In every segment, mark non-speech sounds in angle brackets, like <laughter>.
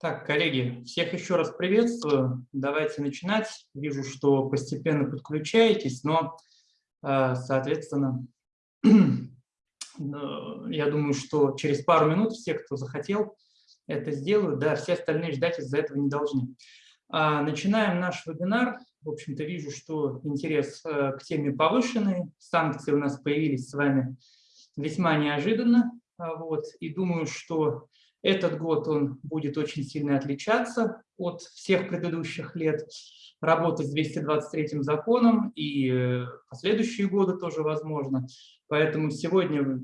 Так, коллеги, всех еще раз приветствую. Давайте начинать. Вижу, что постепенно подключаетесь, но, э, соответственно, э, <clears throat> я думаю, что через пару минут все, кто захотел, это сделают. Да, все остальные ждать из-за этого не должны. А, начинаем наш вебинар. В общем-то, вижу, что интерес э, к теме повышенный. Санкции у нас появились с вами весьма неожиданно. А, вот, и думаю, что этот год он будет очень сильно отличаться от всех предыдущих лет. Работать с 223 законом и э, последующие годы тоже возможно. Поэтому сегодня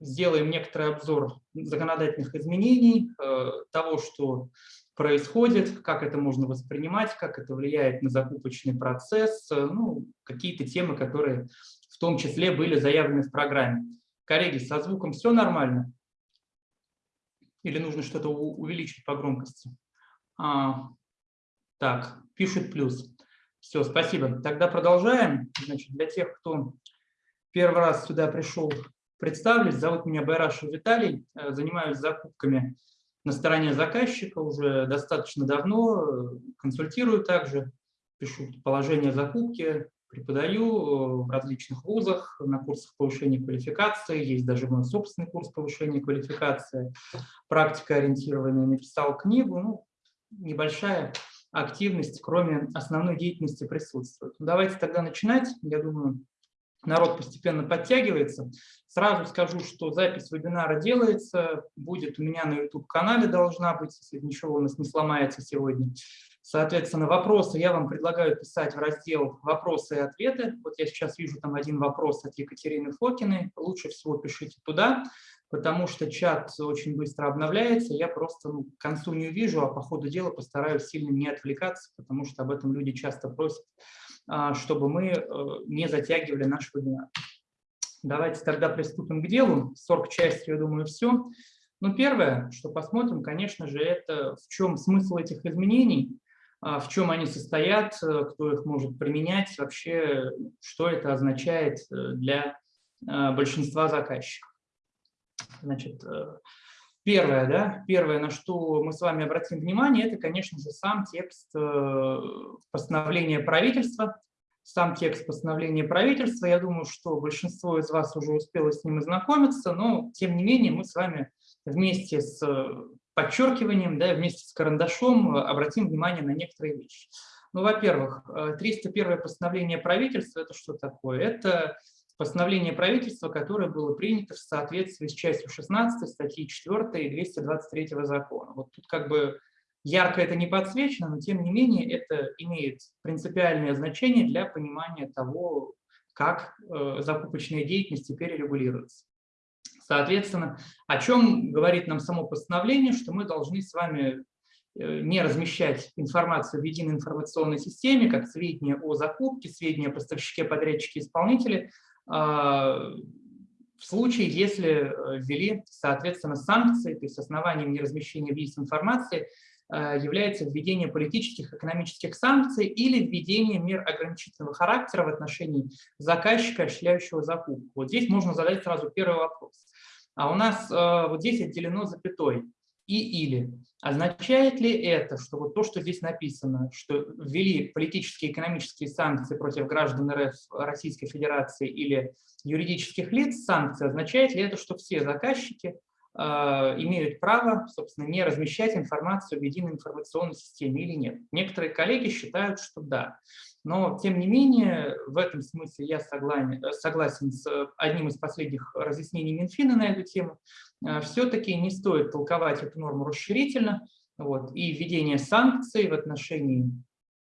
сделаем некоторый обзор законодательных изменений, э, того, что происходит, как это можно воспринимать, как это влияет на закупочный процесс, э, ну, какие-то темы, которые в том числе были заявлены в программе. Коллеги, со звуком все нормально? Или нужно что-то увеличить по громкости? А, так, пишет плюс. Все, спасибо. Тогда продолжаем. Значит, для тех, кто первый раз сюда пришел, представлюсь. Зовут меня Байрашев Виталий. Э, занимаюсь закупками на стороне заказчика уже достаточно давно. Консультирую также, пишу положение закупки, преподаю э, в различных вузах на курсах повышения квалификации, есть даже мой собственный курс повышения квалификации, практика ориентированная, написал книгу, ну, небольшая активность, кроме основной деятельности присутствует. Давайте тогда начинать, я думаю, народ постепенно подтягивается. Сразу скажу, что запись вебинара делается, будет у меня на YouTube-канале должна быть, если ничего у нас не сломается сегодня. Соответственно, вопросы я вам предлагаю писать в раздел «Вопросы и ответы». Вот я сейчас вижу там один вопрос от Екатерины Фокиной. Лучше всего пишите туда, потому что чат очень быстро обновляется. Я просто ну, к концу не увижу, а по ходу дела постараюсь сильно не отвлекаться, потому что об этом люди часто просят, а, чтобы мы э, не затягивали наш вебинар. Давайте тогда приступим к делу. Сорок частью, я думаю, все. Ну, первое, что посмотрим, конечно же, это в чем смысл этих изменений. А, в чем они состоят, э, кто их может применять, вообще, что это означает э, для э, большинства заказчиков. Значит, первое, да, первое, на что мы с вами обратим внимание, это, конечно же, сам текст постановления правительства. Сам текст постановления правительства, я думаю, что большинство из вас уже успело с ним ознакомиться, но, тем не менее, мы с вами вместе с подчеркиванием, да, вместе с карандашом э, обратим внимание на некоторые вещи. Ну, во-первых, 301 э, постановление правительства – это что такое? Это постановление правительства, которое было принято в соответствии с частью 16 статьи 4 и 223 закона. Вот тут как бы ярко это не подсвечено, но тем не менее это имеет принципиальное значение для понимания того, как э, закупочная деятельность теперь регулируется. Соответственно, о чем говорит нам само постановление, что мы должны с вами э, не размещать информацию в единой информационной системе, как сведения о закупке, сведения о поставщике, подрядчике, исполнителе, а, в случае, если э, ввели, соответственно, санкции, то есть основанием неразмещения в информации э, является введение политических, экономических санкций или введение мер ограничительного характера в отношении заказчика, осуществляющего закупку. Вот здесь можно задать сразу первый вопрос. А у нас э, вот здесь отделено запятой и или. Означает ли это, что вот то, что здесь написано, что ввели политические и экономические санкции против граждан РФ Российской Федерации или юридических лиц санкции, означает ли это, что все заказчики имеют право, собственно, не размещать информацию в единой информационной системе или нет? Некоторые коллеги считают, что да. Но, тем не менее, в этом смысле я согласен, согласен с одним из последних разъяснений Минфина на эту тему. Э, Все-таки не стоит толковать эту норму расширительно, вот, и введение санкций в отношении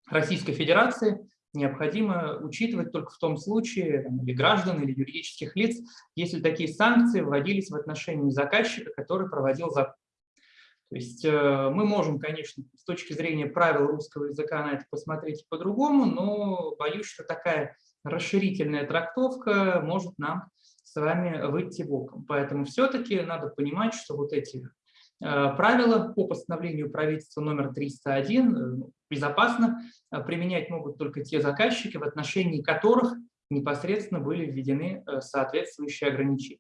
Российской Федерации необходимо учитывать только в том случае, там, или граждан, или юридических лиц, если такие санкции вводились в отношении заказчика, который проводил закупку. То есть э, мы можем, конечно, с точки зрения правил русского языка на это посмотреть по-другому, но боюсь, что такая расширительная трактовка может нам с вами выйти боком. Поэтому все-таки надо понимать, что вот эти э, правила по постановлению правительства номер 301 э, ну, безопасно применять могут только те заказчики, в отношении которых непосредственно были введены соответствующие ограничения.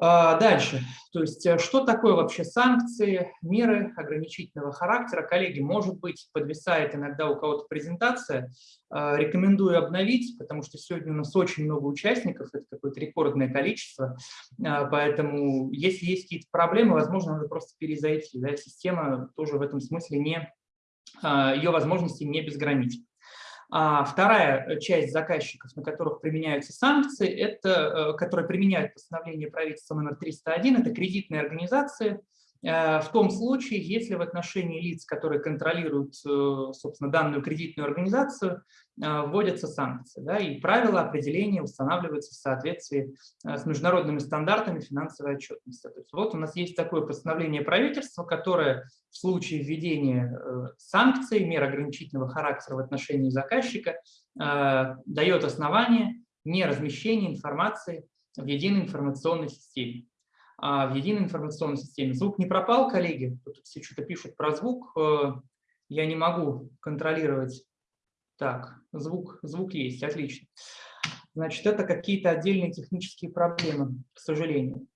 А, дальше. То есть, э, что такое вообще санкции, меры ограничительного характера? Коллеги, может быть, подвисает иногда у кого-то презентация. А, рекомендую обновить, потому что сегодня у нас очень много участников, это какое-то рекордное количество. А, поэтому, если есть какие-то проблемы, возможно, надо просто перезайти. Да? Система тоже в этом смысле не, ее возможности не безграничны. А вторая э, часть заказчиков, на которых применяются санкции, это, э, которые применяют постановление правительства номер 301, это кредитные организации, Э, в том случае, если в отношении лиц, которые контролируют, э, собственно, данную кредитную организацию, э, вводятся санкции. Да, и правила определения устанавливаются в соответствии с международными стандартами финансовой отчетности. То есть вот у нас есть такое постановление правительства, которое в случае введения санкций, мер ограничительного характера в отношении заказчика, дает основание не размещения информации в единой информационной системе. А, в единой информационной системе. Звук не пропал, коллеги? Тут все что-то пишут про звук. Э, я не могу контролировать. Так, звук, звук есть, отлично. Значит, это какие-то отдельные технические проблемы, к сожалению.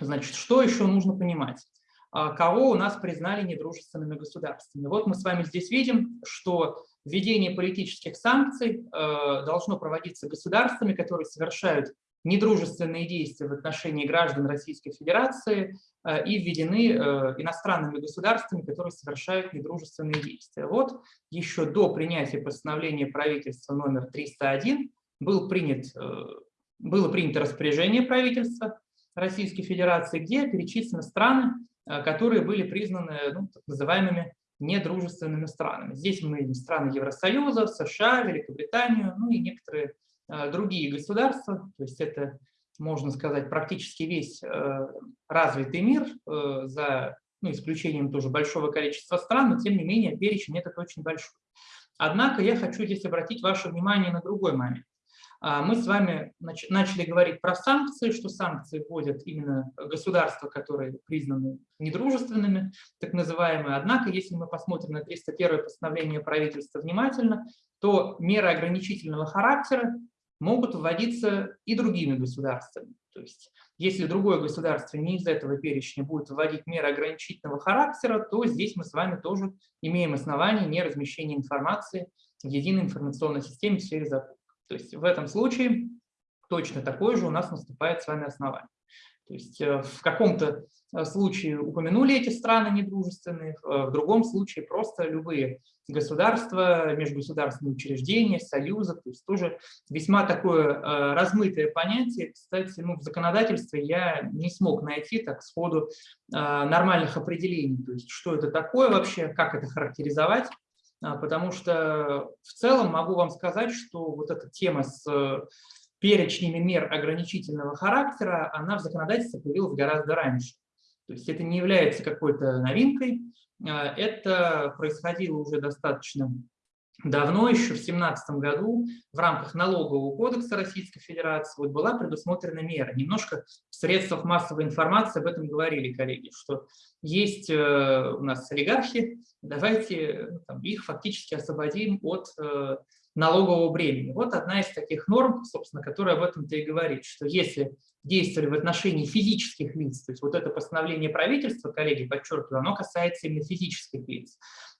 Значит, что еще нужно понимать? А, кого у нас признали недружественными государствами? Вот мы с вами здесь видим, что введение политических санкций э, должно проводиться государствами, которые совершают недружественные действия в отношении граждан Российской Федерации э, и введены э, иностранными государствами, которые совершают недружественные действия. Вот еще до принятия постановления правительства номер 301 был принят, э, было принято распоряжение правительства Российской Федерации, где перечислены страны, которые были признаны ну, так называемыми недружественными странами. Здесь мы видим страны Евросоюза, США, Великобританию, ну и некоторые другие государства, то есть это, можно сказать, практически весь э, развитый мир, э, за ну, исключением тоже большого количества стран, но тем не менее перечень этот очень большой. Однако я хочу здесь обратить ваше внимание на другой момент. А, мы с вами начали говорить про санкции, что санкции вводят именно государства, которые признаны недружественными, так называемые. Однако, если мы посмотрим на 301 постановление правительства внимательно, то меры ограничительного характера могут вводиться и другими государствами. То есть, если другое государство не из этого перечня будет вводить меры ограничительного характера, то здесь мы с вами тоже имеем основания не размещения информации в единой информационной системе в сфере закупок. То есть в этом случае точно такое же у нас наступает с вами основание. То есть э, в каком-то э, случае упомянули эти страны недружественные, э, в другом случае просто любые государства, межгосударственные учреждения, союзы, то есть тоже весьма такое размытое понятие. Кстати, ну, в законодательстве я не смог найти так сходу нормальных определений, то есть что это такое вообще, как это характеризовать, потому что в целом могу вам сказать, что вот эта тема с перечнями мер ограничительного характера, она в законодательстве появилась гораздо раньше. То есть это не является какой-то новинкой, а, это происходило уже достаточно давно, еще в 2017 году, в рамках налогового кодекса Российской Федерации вот была предусмотрена мера. Немножко в средствах массовой информации об этом говорили коллеги, что есть э, у нас олигархи, давайте ну, там, их фактически освободим от э, налогового бремени. Вот одна из таких норм, собственно, которая об этом-то и говорит, что если действовали в отношении физических лиц, то есть вот это постановление правительства, коллеги, подчеркиваю, оно касается именно физических лиц,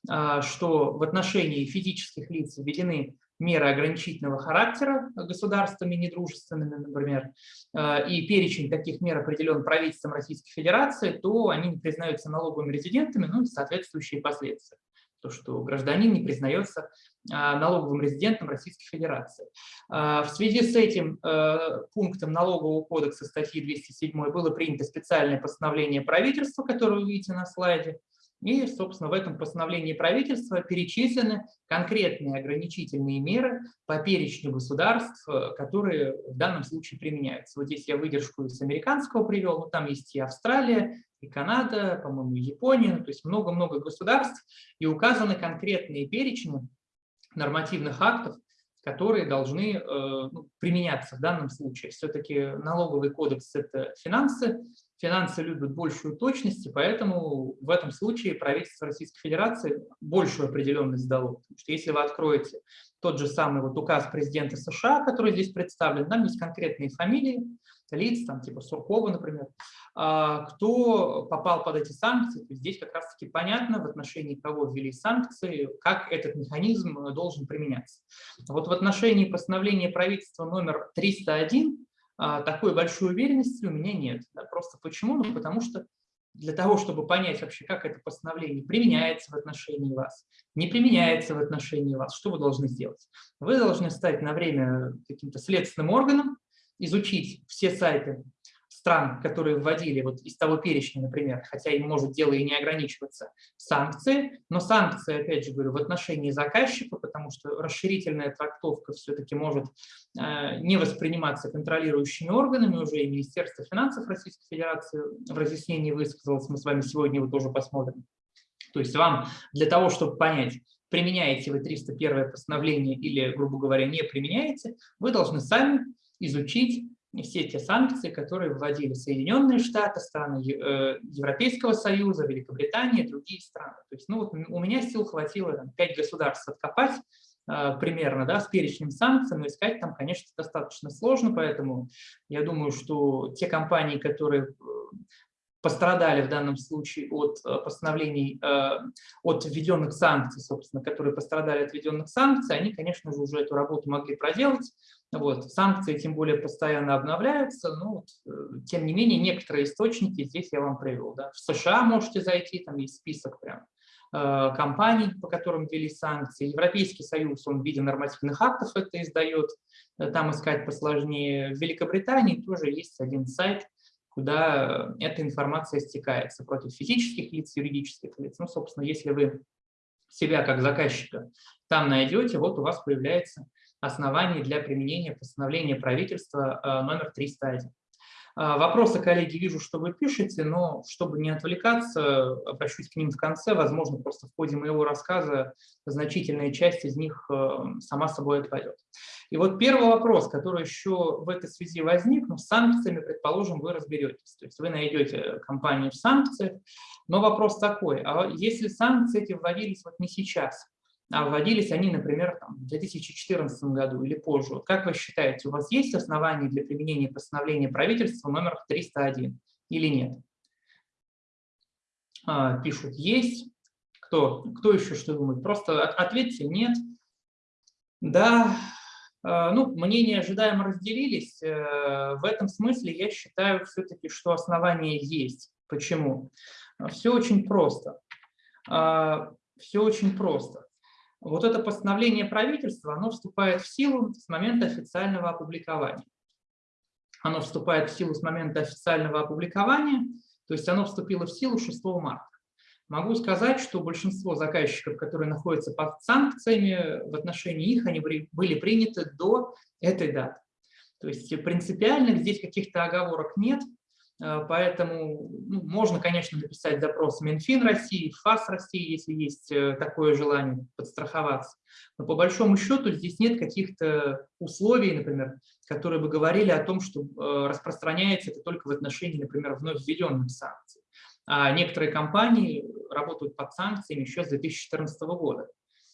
а, что в отношении физических лиц введены меры ограничительного характера государствами недружественными, например, а, и перечень таких мер определен правительством Российской Федерации, то они признаются налоговыми резидентами, ну и соответствующие последствия то, что гражданин не признается а, налоговым резидентом Российской Федерации. А, в связи с этим э, пунктом налогового кодекса статьи 207 было принято специальное постановление правительства, которое вы видите на слайде, и, собственно, в этом постановлении правительства перечислены конкретные ограничительные меры по перечню государств, э, которые в данном случае применяются. Вот здесь я выдержку из американского привел, но там есть и Австралия, и Канада, по-моему, Япония, то есть много-много государств, и указаны конкретные перечни нормативных актов, которые должны э, ну, применяться в данном случае. Все-таки налоговый кодекс – это финансы, финансы любят большую точность, и поэтому в этом случае правительство Российской Федерации большую определенность дало. Потому что если вы откроете тот же самый вот указ президента США, который здесь представлен, там есть конкретные фамилии лиц, там типа Суркова, например, а, кто попал под эти санкции. здесь как раз-таки понятно, в отношении кого ввели санкции, как этот механизм должен применяться. Вот в отношении постановления правительства номер 301 а, такой большой уверенности у меня нет. Да, просто почему? Ну, потому что для того, чтобы понять вообще, как это постановление применяется в отношении вас, не применяется в отношении вас, что вы должны сделать? Вы должны стать на время каким-то следственным органом, изучить все сайты стран, которые вводили вот из того перечня, например, хотя им может дело и не ограничиваться, санкции, но санкции, опять же говорю, в отношении заказчика, потому что расширительная трактовка все-таки может э, не восприниматься контролирующими органами, уже и Министерство финансов Российской Федерации в разъяснении высказалось, мы с вами сегодня его тоже посмотрим. То есть вам для того, чтобы понять, применяете вы 301 постановление или, грубо говоря, не применяете, вы должны сами изучить все те санкции, которые вводили Соединенные Штаты, страны э, Европейского Союза, Великобритания другие страны. То есть, ну, вот у меня сил хватило там, 5 государств откопать э, примерно да, с перечнем санкций, но искать там, конечно, достаточно сложно, поэтому я думаю, что те компании, которые э, пострадали в данном случае от постановлений, от введенных санкций, собственно, которые пострадали от введенных санкций, они, конечно же, уже эту работу могли проделать, вот. Санкции тем более постоянно обновляются, но э, тем не менее некоторые источники здесь я вам привел. Да. В США можете зайти, там есть список прям э, компаний, по которым ввели санкции. Европейский Союз, он в виде нормативных актов это издает, э, там искать посложнее. В Великобритании тоже есть один сайт, куда эта информация стекается против физических лиц, юридических лиц. Ну, собственно, если вы себя как заказчика там найдете, вот у вас появляется оснований для применения постановления правительства э, номер 301. А, вопросы, коллеги, вижу, что вы пишете, но чтобы не отвлекаться, обращусь к ним в конце. Возможно, просто в ходе моего рассказа значительная часть из них э, сама собой отпадет. И вот первый вопрос, который еще в этой связи возник, ну, с санкциями, предположим, вы разберетесь. То есть вы найдете компанию в санкциях, но вопрос такой, а если санкции эти вводились вот не сейчас, а вводились они, например, там, в 2014 году или позже. Вот как вы считаете, у вас есть основания для применения постановления правительства номер 301 или нет? А, пишут «есть». Кто, кто еще что думает? Просто ответьте «нет». Да, а, ну, мнения ожидаемо разделились. Э, в этом смысле я считаю все-таки, что основания есть. Почему? Все очень просто. А, Все очень просто. Вот это постановление правительства, оно вступает в силу с момента официального опубликования. Оно вступает в силу с момента официального опубликования, то есть оно вступило в силу 6 марта. Могу сказать, что большинство заказчиков, которые находятся под санкциями, в отношении их они были приняты до этой даты. То есть принципиально здесь каких-то оговорок нет, поэтому ну, можно, конечно, написать запрос Минфин России, ФАС России, если есть э, такое желание подстраховаться. Но по большому счету здесь нет каких-то условий, например, которые бы говорили о том, что э, распространяется это только в отношении, например, вновь введенных санкций. А некоторые компании работают под санкциями еще с 2014 года.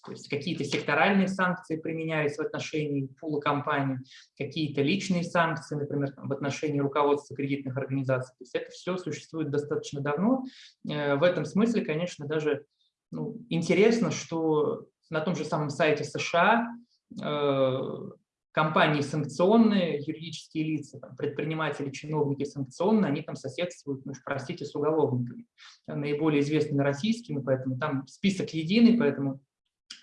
То есть какие-то секторальные санкции применялись в отношении пула компаний, какие-то личные санкции, например, в отношении руководства кредитных организаций. То есть это все существует достаточно давно. Э, в этом смысле, конечно, даже ну, интересно, что на том же самом сайте США э, компании санкционные, юридические лица, там, предприниматели, чиновники санкционные, они там соседствуют, ну, простите, с уголовниками, наиболее известными российскими, поэтому там список единый, поэтому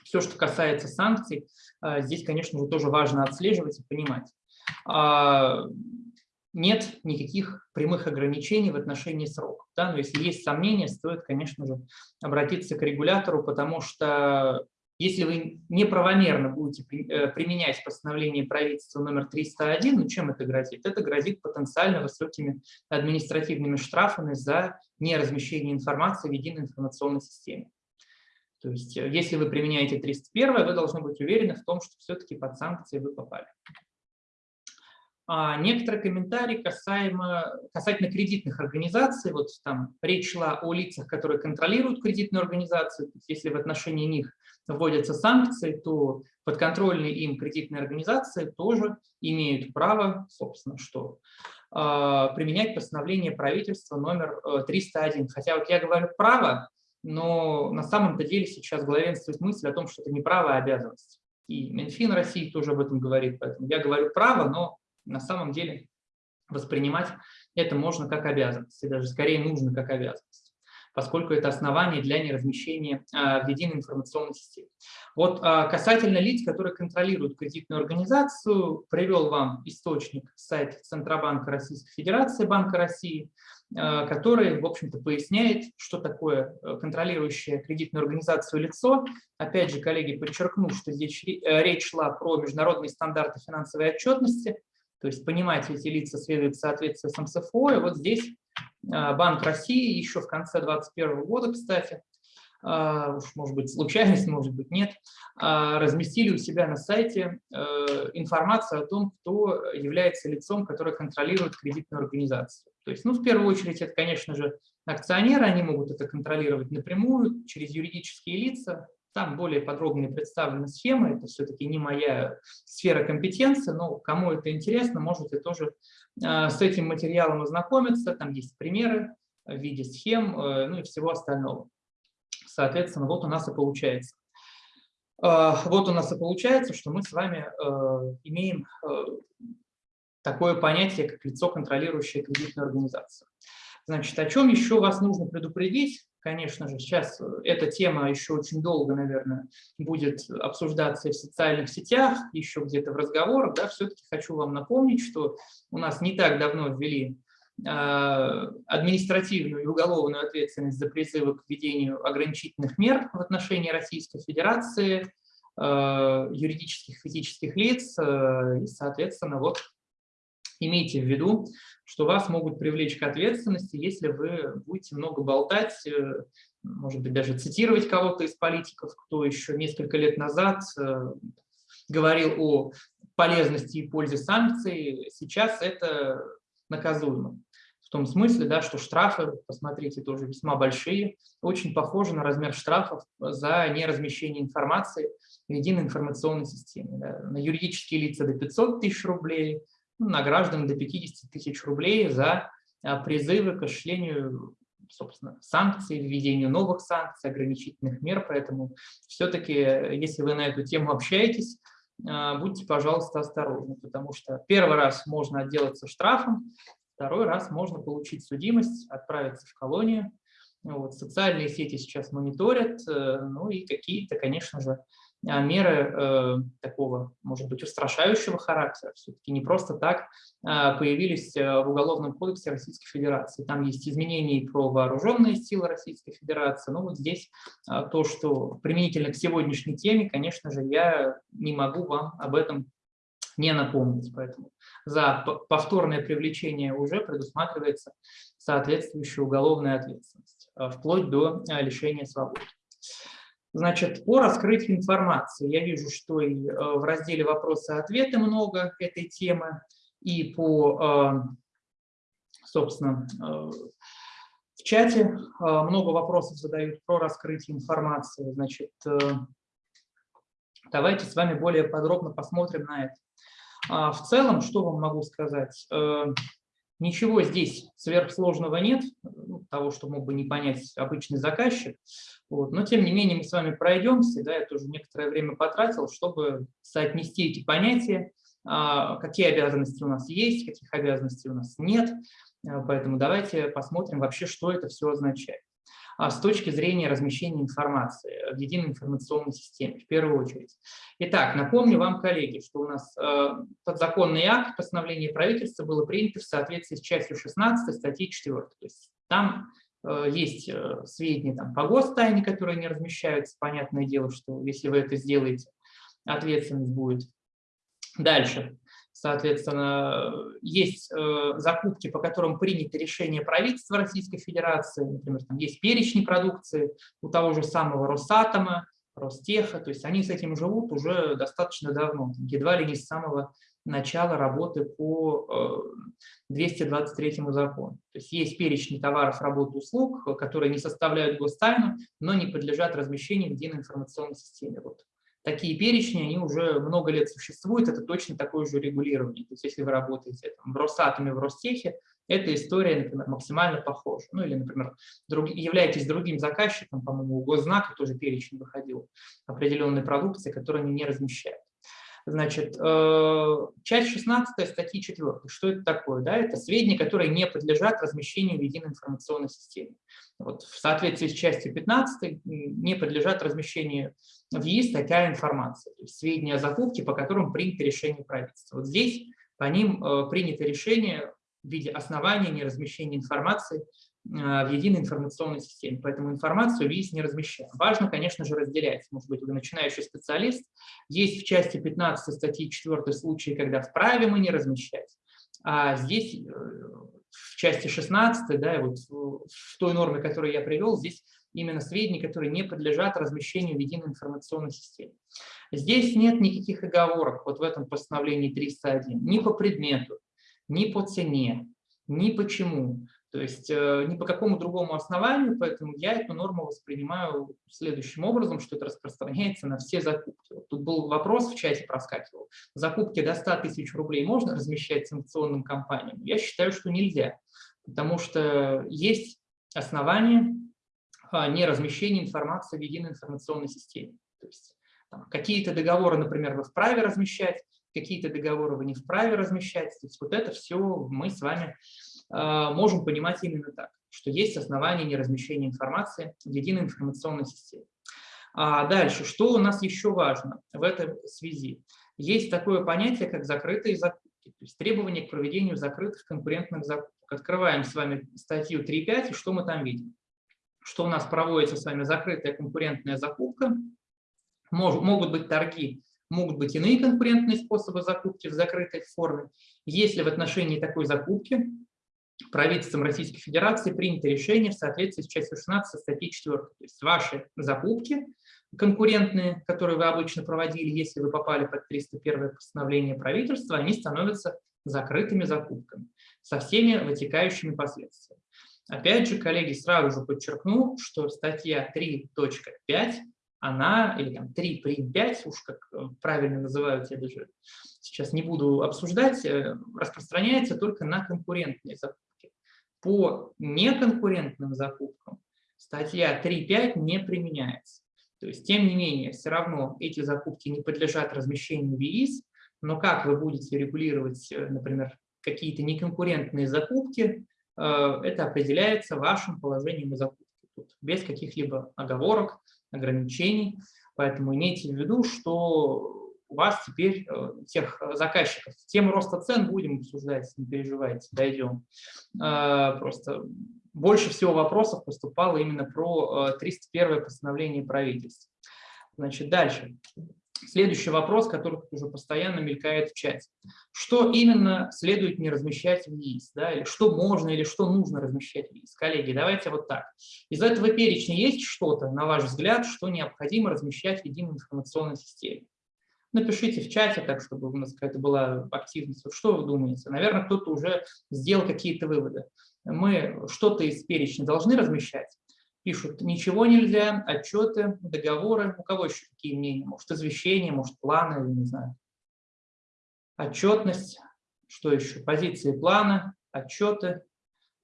все, что касается санкций, а, здесь, конечно же, тоже важно отслеживать и понимать. А, нет никаких прямых ограничений в отношении сроков. Да? Но если есть сомнения, стоит, конечно же, обратиться к регулятору, потому что если вы неправомерно будете э, применять постановление правительства номер 301, ну чем это грозит? Это грозит потенциально высокими административными штрафами за неразмещение информации в единой информационной системе. То есть э, если вы применяете 301, вы должны быть уверены в том, что все-таки под санкции вы попали. А некоторые комментарии касаемо, касательно кредитных организаций. Вот там речь шла о лицах, которые контролируют кредитную организацию. Если в отношении них вводятся санкции, то подконтрольные им кредитные организации тоже имеют право, собственно, что а, применять постановление правительства номер 301. Э, Хотя вот я говорю право, но на самом-то деле сейчас главенствует мысль о том, что это не право, а обязанность. И Минфин России тоже об этом говорит, поэтому я говорю право, но на самом деле воспринимать это можно как обязанность, и даже скорее нужно как обязанность, поскольку это основание для неразмещения а, в единой информационной системе. Вот а, касательно лиц, которые контролируют кредитную организацию, привел вам источник сайт Центробанка Российской Федерации, Банка России, который, в общем-то, поясняет, что такое э, контролирующее кредитную организацию лицо. Опять же, коллеги, подчеркну, что здесь э, речь шла про международные стандарты финансовой отчетности, то есть понимать эти лица следует в соответствии с МСФО. И вот здесь Банк России еще в конце 2021 года, кстати, уж может быть случайность, может быть нет, разместили у себя на сайте э, информацию о том, кто является лицом, которое контролирует кредитную организацию. То есть, ну, в первую очередь, это, конечно же, акционеры, они могут это контролировать напрямую через юридические лица, там более подробно представлена схема, это все-таки не моя сфера компетенции, но кому это интересно, можете тоже а, с этим материалом ознакомиться. Там есть примеры в виде схем, э, ну и всего остального. Соответственно, вот у нас и получается. А, вот у нас и получается, что мы с вами э, имеем э, такое понятие, как лицо, контролирующее кредитную организацию. Значит, о чем еще вас нужно предупредить? Конечно же, сейчас э, эта тема еще очень долго, наверное, будет обсуждаться и в социальных сетях, еще где-то в разговорах. Да, Все-таки хочу вам напомнить, что у нас не так давно ввели э, административную и уголовную ответственность за призывы к введению ограничительных мер в отношении Российской Федерации, э, юридических физических лиц, и, соответственно, вот имейте в виду, что вас могут привлечь к ответственности, если вы будете много болтать, э, может быть, даже цитировать кого-то из политиков, кто еще несколько лет назад э, говорил о полезности и пользе санкций, сейчас это наказуемо. В том смысле, да, что штрафы, посмотрите, тоже весьма большие, очень похожи на размер штрафов за неразмещение информации в единой информационной системе. Да. На юридические лица до 500 тысяч рублей, на граждан до 50 тысяч рублей за а, призывы к осуществлению собственно, санкций, введению новых санкций, ограничительных мер. Поэтому все-таки, если вы на эту тему общаетесь, а, будьте, пожалуйста, осторожны, потому что первый раз можно отделаться штрафом, второй раз можно получить судимость, отправиться в колонию. Вот, социальные сети сейчас мониторят, э, ну и какие-то, конечно же, меры э, такого, может быть, устрашающего характера, все-таки не просто так э, появились э, в Уголовном кодексе Российской Федерации. Там есть изменения про вооруженные силы Российской Федерации. Но вот здесь э, то, что применительно к сегодняшней теме, конечно же, я не могу вам об этом не напомнить. Поэтому за повторное привлечение уже предусматривается соответствующая уголовная ответственность, вплоть до э, лишения свободы. Значит, по раскрытию информации я вижу, что и э, в разделе «Вопросы-ответы» много этой темы, и по, э, собственно, э, в чате много вопросов задают про раскрытие информации. Значит, давайте с вами более подробно посмотрим на это. А в целом, что вам могу сказать? Ничего здесь сверхсложного нет, ну, того, что мог бы не понять обычный заказчик. Вот. Но, тем не менее, мы с вами пройдемся, да, я тоже некоторое время потратил, чтобы соотнести эти понятия, а, какие обязанности у нас есть, каких обязанностей у нас нет. Поэтому давайте посмотрим вообще, что это все означает. А с точки зрения размещения информации в единой информационной системе, в первую очередь. Итак, напомню вам, коллеги, что у нас э, подзаконный акт постановления правительства было принято в соответствии с частью 16 статьи 4. То есть там э, есть э, сведения там, по гостайне, которые не размещаются. Понятное дело, что если вы это сделаете, ответственность будет. Дальше. Соответственно, есть э, закупки, по которым принято решение правительства Российской Федерации, например, там есть перечни продукции у того же самого Росатома, Ростеха, то есть они с этим живут уже достаточно давно, едва ли не с самого начала работы по 223 закону. То есть есть перечень товаров, работ, услуг, которые не составляют гостайну, но не подлежат размещению в единой информационной системе. Вот такие перечни, они уже много лет существуют, это точно такое же регулирование. То есть если вы работаете там, в Росатоме, в Ростехе, эта история, например, максимально похожа. Ну или, например, друг, являетесь другим заказчиком, по-моему, у Госзнака тоже перечень выходил определенной продукции, которую они не размещают. Значит, э, часть 16 статьи 4. Что это такое? Да, это сведения, которые не подлежат размещению в единой информационной системе. Вот, в соответствии с частью 15 не подлежат размещению в ЕИС такая информация. То есть сведения о закупке, по которым принято решение правительства. Вот здесь по ним э, принято решение в виде основания неразмещения информации в единой информационной системе. Поэтому информацию ВИС не размещаем. Важно, конечно же, разделять. Может быть, вы начинающий специалист. Есть в части 15 статьи 4 случаи, когда вправе мы не размещать. А здесь э, в части 16, да, вот в той норме, которую я привел, здесь именно сведения, которые не подлежат размещению в единой информационной системе. Здесь нет никаких оговорок вот в этом постановлении 301, ни по предмету, ни по цене, ни почему. То есть э, ни по какому другому основанию, поэтому я эту норму воспринимаю следующим образом, что это распространяется на все закупки. Вот тут был вопрос в чате проскакивал. Закупки до 100 тысяч рублей можно размещать санкционным компаниям? Я считаю, что нельзя, потому что есть основания а, неразмещения информации в единой информационной системе. То есть какие-то договоры, например, вы вправе размещать, какие-то договоры вы не вправе размещать. То есть вот это все мы с вами можем понимать именно так, что есть основания неразмещения информации в единой информационной системе. А дальше, что у нас еще важно в этой связи? Есть такое понятие, как закрытые закупки, то есть требования к проведению закрытых конкурентных закупок. Открываем с вами статью 3.5, и что мы там видим? Что у нас проводится с вами закрытая конкурентная закупка, могут быть торги, могут быть иные конкурентные способы закупки в закрытой форме. Если в отношении такой закупки правительством Российской Федерации принято решение в соответствии с частью 16 статьи 4. То есть ваши закупки конкурентные, которые вы обычно проводили, если вы попали под 301 постановление правительства, они становятся закрытыми закупками со всеми вытекающими последствиями. Опять же, коллеги, сразу же подчеркну, что статья 3.5 она, или там 3 прим 5, уж как э, правильно называют, я даже сейчас не буду обсуждать, э, распространяется только на конкурентные закупки по неконкурентным закупкам статья 3.5 не применяется. То есть, тем не менее, все равно эти закупки не подлежат размещению в ЕИС, но как вы будете регулировать, э, например, какие-то неконкурентные закупки, э, это определяется вашим положением о закупке, тут, без каких-либо оговорок, ограничений. Поэтому имейте в виду, что у вас теперь э, тех заказчиков. Тему роста цен будем обсуждать, не переживайте, дойдем. Э, просто больше всего вопросов поступало именно про 301 э, постановление правительства. Значит, дальше. Следующий вопрос, который уже постоянно мелькает в чате. Что именно следует не размещать в ЕИС? Да? Или что можно, или что нужно размещать в ЕИС? Коллеги, давайте вот так. Из этого перечня есть что-то, на ваш взгляд, что необходимо размещать в единой информационной системе? Напишите в чате, так чтобы у нас какая-то была активность. Что вы думаете? Наверное, кто-то уже сделал какие-то выводы. Мы что-то из перечня должны размещать. Пишут, ничего нельзя, отчеты, договоры. У кого еще какие мнения? Может, извещения, может, планы, не знаю. Отчетность, что еще? Позиции плана, отчеты.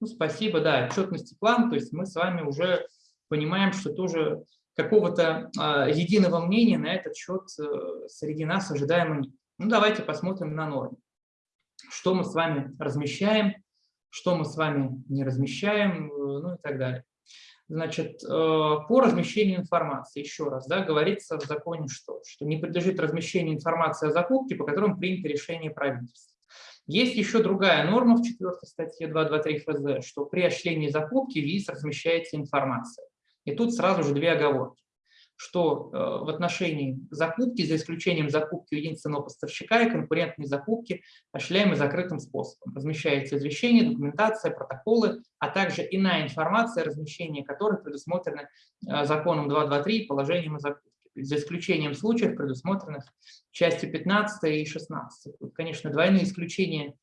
Ну, спасибо, да, отчетность и план. То есть мы с вами уже понимаем, что тоже какого-то а, единого мнения на этот счет э, среди нас ожидаемо нет. Ну, давайте посмотрим на нормы. Что мы с вами размещаем, что мы с вами не размещаем, э, ну и так далее. Значит, э, по размещению информации, еще раз, да, говорится в законе что? Что не подлежит размещению информации о закупке, по которым принято решение правительства. Есть еще другая норма в 4 статье 223 ФЗ, что при осуществлении закупки ВИЗ размещается информация. И тут сразу же две оговорки, что э, в отношении закупки, за исключением закупки единственного поставщика и конкурентной закупки, осуществляемой закрытым способом. Размещается извещение, документация, протоколы, а также иная информация, размещение которой предусмотрена э, законом 223 и положением о закупке. за исключением случаев, предусмотренных частью 15 и 16. Тут, конечно, двойные исключения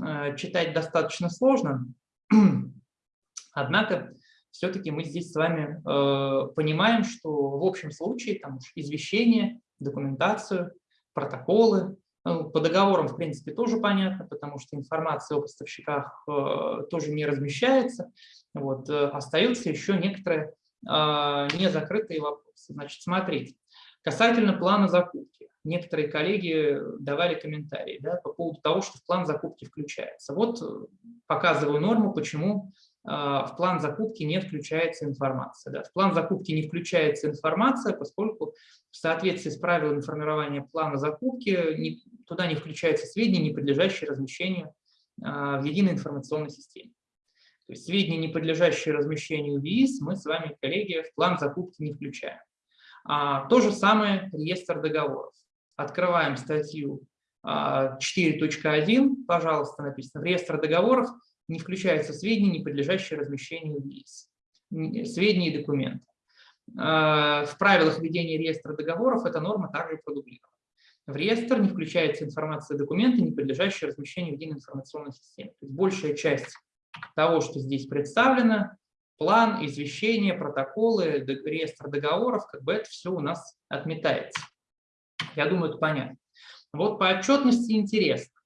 э, читать достаточно сложно, <clears throat> однако все-таки мы здесь с вами э, понимаем, что в общем случае там извещение, документацию, протоколы, ну, по договорам, в принципе, тоже понятно, потому что информация о поставщиках э, тоже не размещается. Вот, э, остаются еще некоторые э, незакрытые вопросы. Значит, смотрите, касательно плана закупки. Некоторые коллеги давали комментарии да, по поводу того, что в план закупки включается. Вот э, показываю норму, почему в план закупки не включается информация. Да. В план закупки не включается информация, поскольку в соответствии с правилами формирования плана закупки не, туда не включаются сведения, не подлежащие размещению а, в единой информационной системе. То есть сведения, не подлежащие размещению в ВИИС, мы с вами, коллеги, в план закупки не включаем. А, то же самое реестр договоров. Открываем статью 4.1, пожалуйста, написано, в реестр договоров – не включаются сведения, не подлежащие размещению в ЕИС, сведения и документы. А, в правилах ведения реестра договоров эта норма также продублирована. В реестр не включается информация документа, не подлежащая размещению в единой информационной системе. То есть большая часть того, что здесь представлено, план, извещения, протоколы, реестр договоров, как бы это все у нас отметается. Я думаю, это понятно. Вот по отчетности интересно.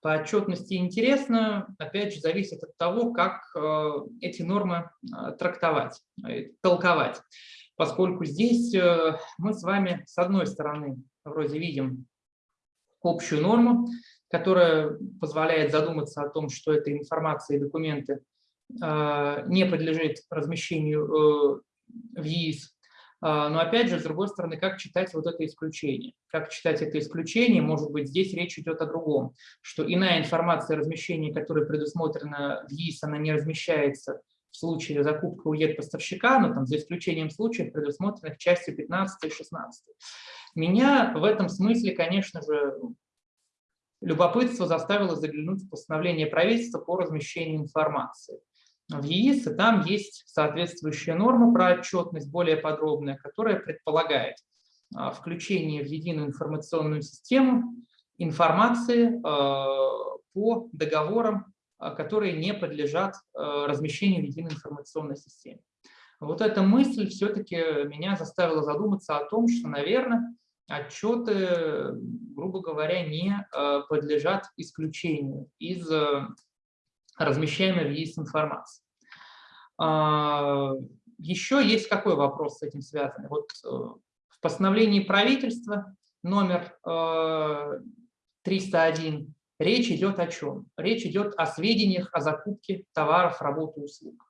По отчетности интересно, опять же, зависит от того, как э, эти нормы э, трактовать, э, толковать. Поскольку здесь мы с вами, с одной стороны, вроде видим общую норму, которая позволяет задуматься о том, что эта информация и документы не подлежит размещению в ЕИС но опять же, с другой стороны, как читать вот это исключение? Как читать это исключение? Может быть, здесь речь идет о другом, что иная информация размещения, которая предусмотрена в ЕИС, она не размещается в случае закупки у ЕД-поставщика, но там за исключением случаев, предусмотренных частью 15 и 16. Меня в этом смысле, конечно же, любопытство заставило заглянуть в постановление правительства по размещению информации в ЕИС, и там есть соответствующая норма про отчетность, более подробная, которая предполагает а, включение в единую информационную систему информации а, по договорам, а, которые не подлежат размещению в единой информационной системе. Вот эта мысль все-таки меня заставила задуматься о том, что, наверное, отчеты, грубо говоря, не подлежат исключению из размещаемой в ЕИС информации. А, еще есть какой вопрос с этим связанный? Вот э, в постановлении правительства номер 301 э, речь идет о чем? Речь идет о сведениях о закупке товаров, работ и услуг.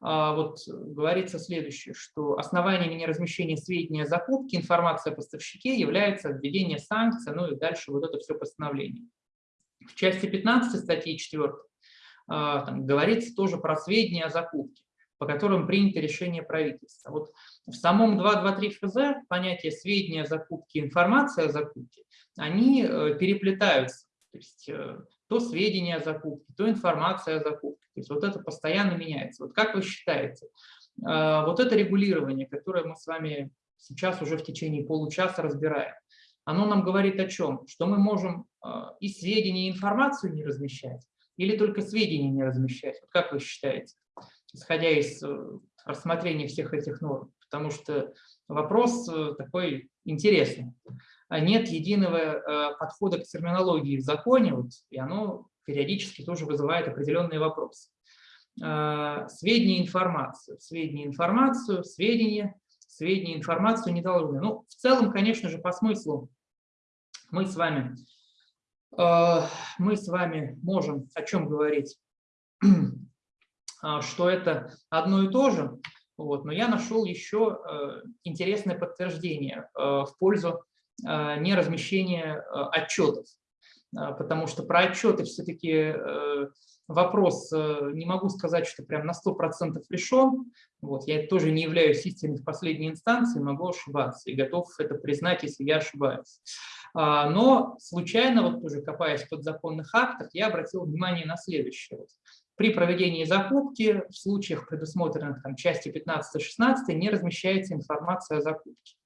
А, вот говорится следующее, что основаниями неразмещения сведений о закупке информация о поставщике является введение санкций, ну и дальше вот это все постановление. В части 15 статьи 4 а, там, говорится тоже про сведения о закупке, по которым принято решение правительства. Вот в самом 223 ФЗ понятие сведения о закупке, информация о закупке, они э, переплетаются. То есть э, то сведения о закупке, то информация о закупке. То есть вот это постоянно меняется. Вот как вы считаете, а, вот это регулирование, которое мы с вами сейчас уже в течение получаса разбираем, оно нам говорит о чем? Что мы можем а, и сведения, и информацию не размещать, или только сведения не размещать? Вот как вы считаете, исходя из э, рассмотрения всех этих норм? Потому что вопрос э, такой интересный. А нет единого э, подхода к терминологии в законе, вот, и оно периодически тоже вызывает определенные вопросы. Сведения, информацию, сведения, информацию, сведения, сведения, информацию не должны. Ну, в целом, конечно же, по смыслу мы с вами мы с вами можем о чем говорить, <clears throat> а, что это одно и то же, вот, но я нашел еще э, интересное подтверждение э, в пользу э, неразмещения отчетов, потому что про отчеты все-таки вопрос, не могу сказать, что прям на 100% решен, вот, я тоже не являюсь истиной в последней инстанции, могу ошибаться и готов это признать, если я ошибаюсь. А, но случайно, вот тоже копаясь в подзаконных актах, я обратил внимание на следующее. При проведении закупки в случаях, предусмотренных там, части 15-16, не размещается информация о закупке.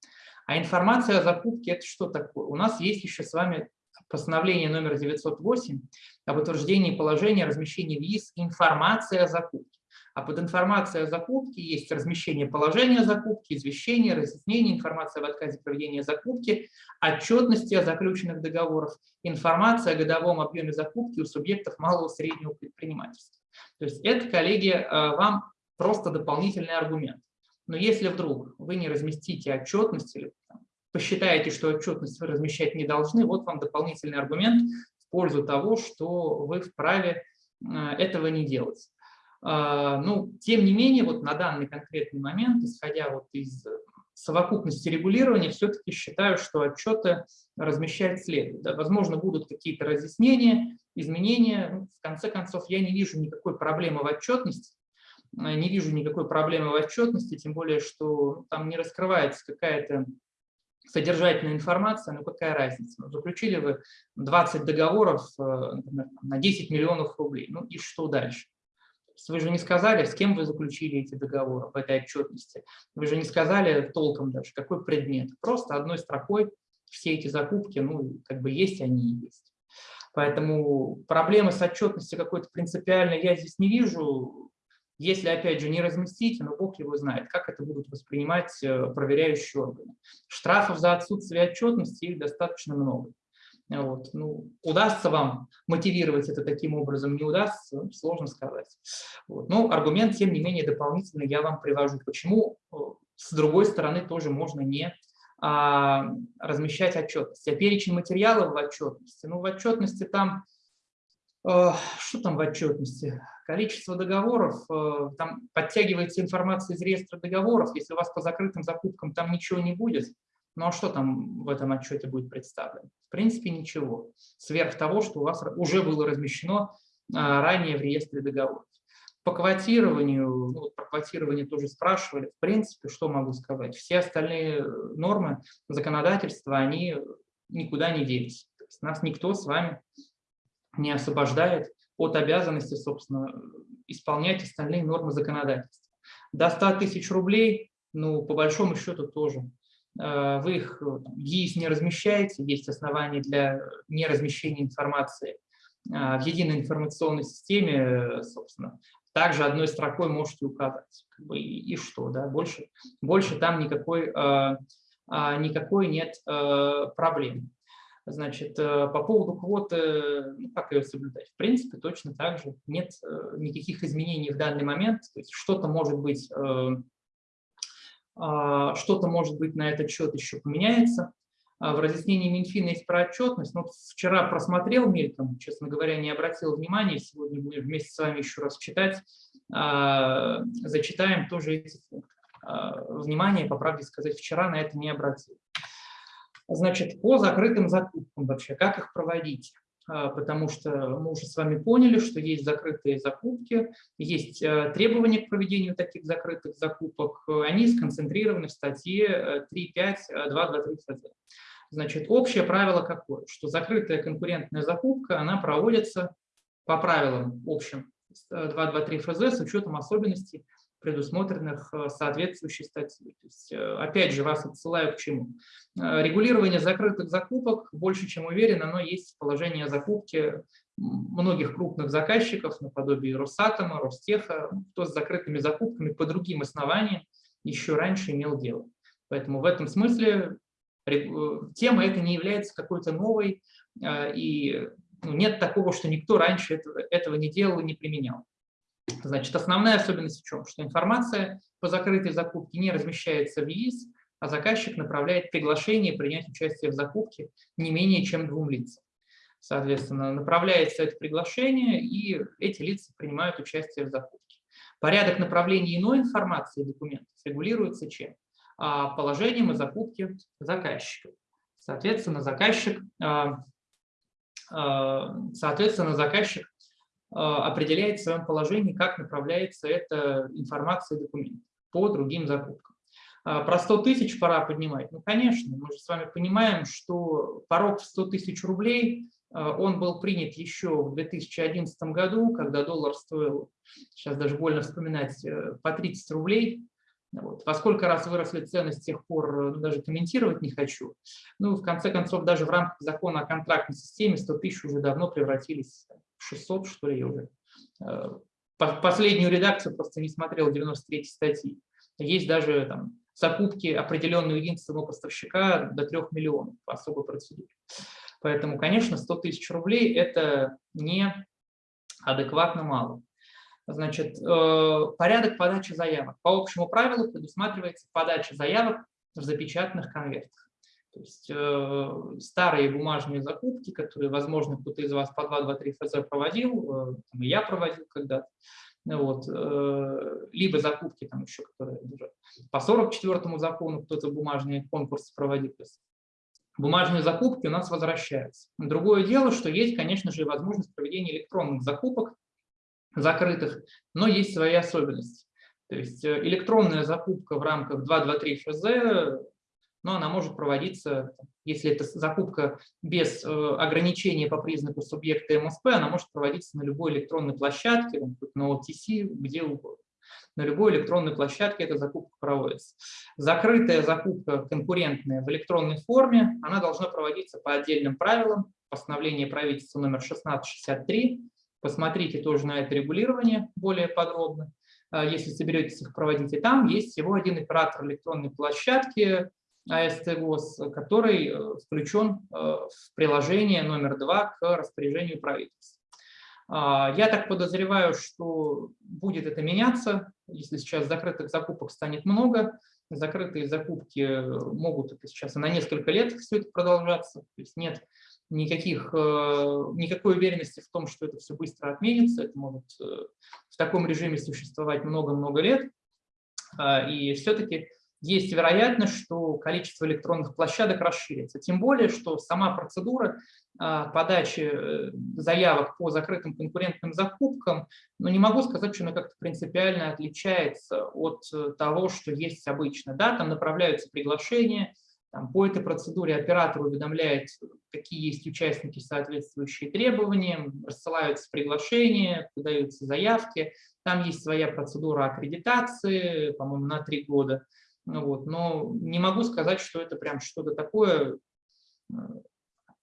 А информация о закупке – это что такое? У нас есть еще с вами постановление номер 908 об утверждении положения о размещении в ЕИС информация о закупке. А под информацией о закупке есть размещение положения закупки, извещение, разъяснение, информация в отказе проведения закупки, отчетности о заключенных договорах, информация о годовом объеме закупки у субъектов малого и среднего предпринимательства. То есть это, коллеги, э, вам просто дополнительный аргумент. Но если вдруг вы не разместите отчетность или посчитаете, что отчетность вы размещать не должны, вот вам дополнительный аргумент в пользу того, что вы вправе э, этого не делать. А, ну, тем не менее, вот на данный конкретный момент, исходя вот из совокупности регулирования, все-таки считаю, что отчеты размещать следует. Да, возможно, будут какие-то разъяснения, изменения. Ну, в конце концов, я не вижу никакой проблемы в отчетности, э, не вижу никакой проблемы в отчетности, тем более, что там не раскрывается какая-то содержательная информация, ну какая разница? Ну, заключили вы 20 договоров э, например, на 10 миллионов рублей, ну и что дальше? Вы же не сказали, с кем вы заключили эти договоры в этой отчетности. Вы же не сказали толком даже, какой предмет. Просто одной строкой все эти закупки, ну, как бы есть они и есть. Поэтому проблемы с отчетностью какой-то принципиальной я здесь не вижу. Если, опять же, не разместить, но Бог его знает, как это будут воспринимать э, проверяющие органы. Штрафов за отсутствие отчетности их достаточно много. Вот. Ну, удастся вам мотивировать это таким образом, не удастся, ну, сложно сказать. Вот. Но аргумент, тем не менее, дополнительно я вам привожу. Почему, э, с другой стороны, тоже можно не а, размещать отчетность. А перечень материалов в отчетности, ну, в отчетности там, что там в отчетности? Количество договоров, э, там подтягивается информация из реестра договоров, если у вас по закрытым закупкам там ничего не будет, ну а что там в этом отчете будет представлено? В принципе, ничего. Сверх того, что у вас уже было размещено а, ранее в реестре договоров. По квотированию, ну, про квотирование тоже спрашивали, в принципе, что могу сказать? Все остальные нормы законодательства, они никуда не делись. Нас никто с вами не освобождает от обязанности, собственно, исполнять остальные нормы законодательства. До 100 тысяч рублей, ну, по большому счету тоже Э, вы их в ЕИС не размещаете, есть основания для неразмещения информации э, в единой информационной системе, собственно, также одной строкой можете указать. И, и что, да, больше, больше там никакой, э, никакой нет проблем. Значит, по поводу квоты, ну, как ее соблюдать? В принципе, точно так же. Нет никаких изменений в данный момент. То есть что-то может быть а, что-то, может быть, на этот счет еще поменяется. А, в разъяснении Минфина есть про отчетность. Но вчера просмотрел мельком, честно говоря, не обратил внимания. Сегодня будем вместе с вами еще раз читать. А, зачитаем тоже эти пункты. Внимание, по правде сказать, вчера на это не обратил. Значит, по закрытым закупкам вообще, как их проводить? А, потому что мы уже с вами поняли, что есть закрытые закупки, есть э, требования к проведению таких закрытых закупок, они сконцентрированы в статье 3.5.2.2.3 ФЗ. Значит, общее правило какое? Что закрытая конкурентная закупка, она проводится по правилам общим 2.2.3 э, ФЗ с учетом особенностей предусмотренных э, соответствующей статьей. То есть, э, опять же, вас отсылаю к чему. Э, регулирование закрытых закупок, больше чем уверен, оно есть в положении о закупке многих крупных заказчиков, наподобие Росатома, Ростеха, ну, кто с закрытыми закупками по другим основаниям еще раньше имел дело. Поэтому в этом смысле тема эта не является какой-то новой, и ну, нет такого, что никто раньше этого, этого не делал и не применял. Значит, основная особенность в чем? Что информация по закрытой закупке не размещается в ЕИС, а заказчик направляет приглашение принять участие в закупке не менее чем двум лицам. Соответственно, направляется это приглашение, и эти лица принимают участие в закупке. Порядок направления иной информации и документов регулируется чем? А, положением о закупке заказчика. Соответственно, заказчик, а, а, соответственно, заказчик определяет в своем положении, как направляется эта информация и документ по другим закупкам. А, про 100 тысяч пора поднимать? Ну, конечно, мы же с вами понимаем, что порог в 100 тысяч рублей, а, он был принят еще в 2011 году, когда доллар стоил, сейчас даже больно вспоминать, э, по 30 рублей. Вот. Во сколько раз выросли цены с тех пор, ну, даже комментировать не хочу. Ну, в конце концов, даже в рамках закона о контрактной системе 100 тысяч уже давно превратились 600, что ли, уже. Э, последнюю редакцию просто не смотрел, 93 статьи. Есть даже там, закупки определенного единственного поставщика до 3 миллионов по особой процедуре. Поэтому, конечно, 100 тысяч рублей – это не адекватно мало. Значит, э, порядок подачи заявок. По общему правилу предусматривается подача заявок в запечатанных конвертах. То есть э, старые бумажные закупки, которые, возможно, кто-то из вас по 2-2-3 ФЗ проводил, э, и я проводил когда-то, вот, либо закупки там еще, которые уже по 44 закону кто-то бумажные конкурсы проводил. Бумажные закупки у нас возвращаются. Другое дело, что есть, конечно же, возможность проведения электронных закупок закрытых, но есть свои особенности. То есть э, электронная закупка в рамках 223 ФЗ, но она может проводиться, если это закупка без э, ограничения по признаку субъекта МСП, она может проводиться на любой электронной площадке, на OTC, где угодно. На любой электронной площадке эта закупка проводится. Закрытая закупка конкурентная в электронной форме, она должна проводиться по отдельным правилам, постановление правительства номер 1663, Посмотрите тоже на это регулирование более подробно. А, если соберетесь их проводить, и там есть всего один оператор электронной площадки АСТГОС, который э, включен э, в приложение номер два к распоряжению правительства. А, я так подозреваю, что будет это меняться, если сейчас закрытых закупок станет много. Закрытые закупки могут это сейчас на несколько лет все это продолжаться. То есть нет никаких, э, никакой уверенности в том, что это все быстро отменится. Это может э, в таком режиме существовать много-много лет. А, и все-таки есть вероятность, что количество электронных площадок расширится. Тем более, что сама процедура а, подачи э, заявок по закрытым конкурентным закупкам, но ну, не могу сказать, что она как-то принципиально отличается от того, что есть обычно. Да, там направляются приглашения, там, по этой процедуре оператор уведомляет, какие есть участники, соответствующие требованиям, рассылаются приглашения, подаются заявки. Там есть своя процедура аккредитации, по-моему, на три года. Ну, вот. Но не могу сказать, что это прям что-то такое, э,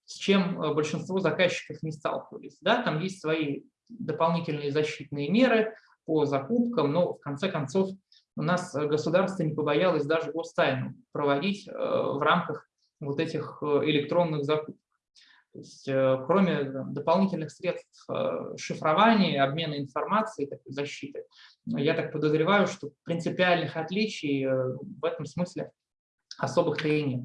с чем э, большинство заказчиков не сталкивались. Да, там есть свои дополнительные защитные меры по закупкам, но в конце концов у нас э, государство не побоялось даже гостайну проводить в рамках вот этих электронных закупок. То есть, кроме дополнительных средств шифрования, обмена информацией, такой защиты, я так подозреваю, что принципиальных отличий в этом смысле особых-то и нет.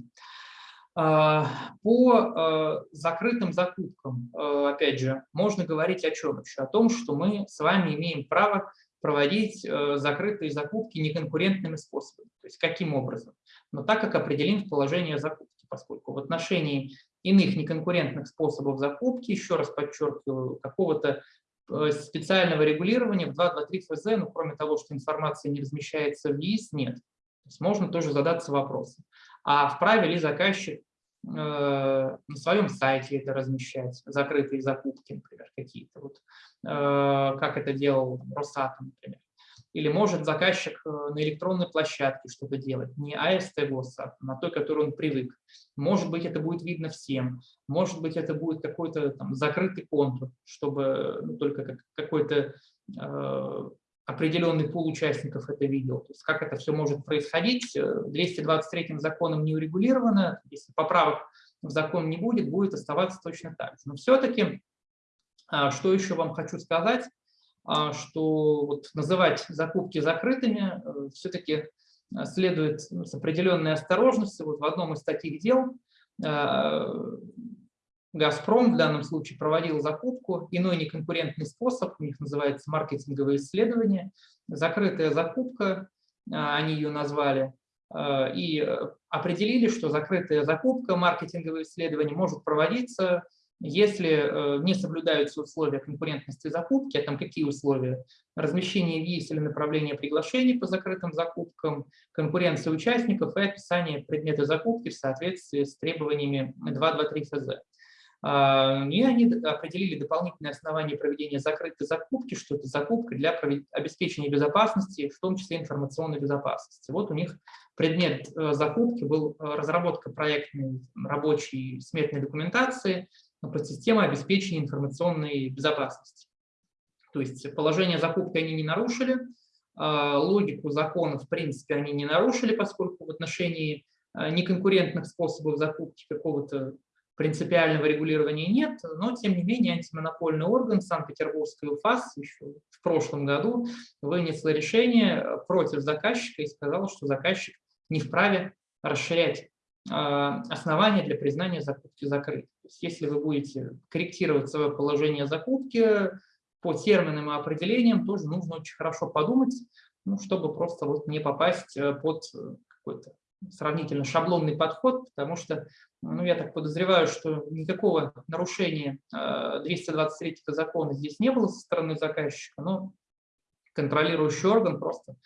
По закрытым закупкам, опять же, можно говорить о чем еще? О том, что мы с вами имеем право проводить э, закрытые закупки неконкурентными способами. То есть каким образом? Но так, как определим в положении закупки, поскольку в отношении иных неконкурентных способов закупки, еще раз подчеркиваю, какого-то э, специального регулирования в 2.2.3 ФЗ, ну, кроме того, что информация не размещается в ЕИС, нет. То есть можно тоже задаться вопросом. А вправе ли заказчик Э, на своем сайте это размещать, закрытые закупки, например, какие-то, вот, э, как это делал Росатом, например. Или может заказчик э, на электронной площадке что-то делать, не АСТ ГОСа, на той, которой он привык. Может быть, это будет видно всем, может быть, это будет какой-то закрытый контур, чтобы ну, только какой-то определенный пул участников это видел. То есть как это все может происходить, 223 законом не урегулировано, если поправок в закон не будет, будет оставаться точно так же. Но все-таки, а, что еще вам хочу сказать, что вот называть закупки закрытыми э, все-таки э, следует с определенной осторожностью. Вот в одном из таких дел э, Газпром в данном случае проводил закупку, иной неконкурентный способ, у них называется маркетинговое исследование, закрытая закупка, а, они ее назвали, а, и определили, что закрытая закупка, маркетинговое исследование может проводиться, если э, не соблюдаются условия конкурентности закупки, а там какие условия? Размещение виз или направление приглашений по закрытым закупкам, конкуренция участников и описание предмета закупки в соответствии с требованиями 2.2.3 ФЗ. А, и они определили дополнительные основания проведения закрытой закупки, что это закупка для обеспечения безопасности, в том числе информационной безопасности. Вот у них предмет э, закупки был э, разработка проектной рабочей сметной документации под систему обеспечения информационной безопасности. То есть положение закупки они не нарушили, а, логику закона, в принципе, они не нарушили, поскольку в отношении э, неконкурентных способов закупки какого-то принципиального регулирования нет, но тем не менее антимонопольный орган Санкт-Петербургской УФАС еще в прошлом году вынесло решение против заказчика и сказал, что заказчик не вправе расширять а, основания для признания закупки закрытой. То есть, если вы будете корректировать свое положение закупки по терминам и определениям, тоже нужно очень хорошо подумать, ну, чтобы просто вот не попасть э, под какой-то сравнительно шаблонный подход, потому что, ну, я так подозреваю, что никакого нарушения 223 э, закона здесь не было со стороны заказчика, но контролирующий орган просто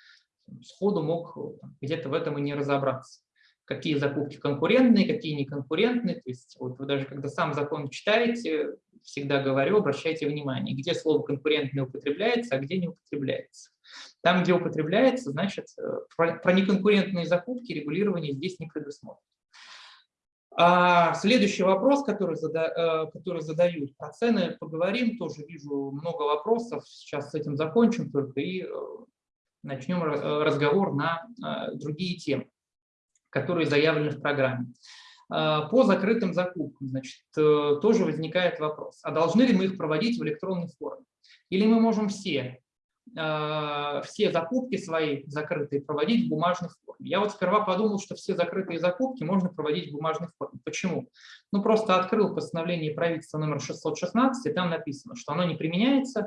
сходу мог э, где-то в этом и не разобраться. Какие закупки конкурентные, какие неконкурентные. То есть вот вы даже когда сам закон читаете, всегда говорю, обращайте внимание, где слово конкурентный употребляется, а где не употребляется. Там, где употребляется, значит, э, про неконкурентные закупки регулирование здесь не предусмотрено. А следующий вопрос, который, зада, э, который задают, про цены поговорим, тоже вижу много вопросов, сейчас с этим закончим только и э, начнем разговор на другие темы, которые заявлены в программе. По закрытым закупкам, значит, тоже возникает вопрос, а должны ли мы их проводить в электронной форме? Или мы можем все Э, все закупки свои закрытые проводить в бумажной форме. Я вот сперва подумал, что все закрытые закупки можно проводить в бумажной форме. Почему? Ну, просто открыл постановление правительства номер 616, и там написано, что оно не применяется э,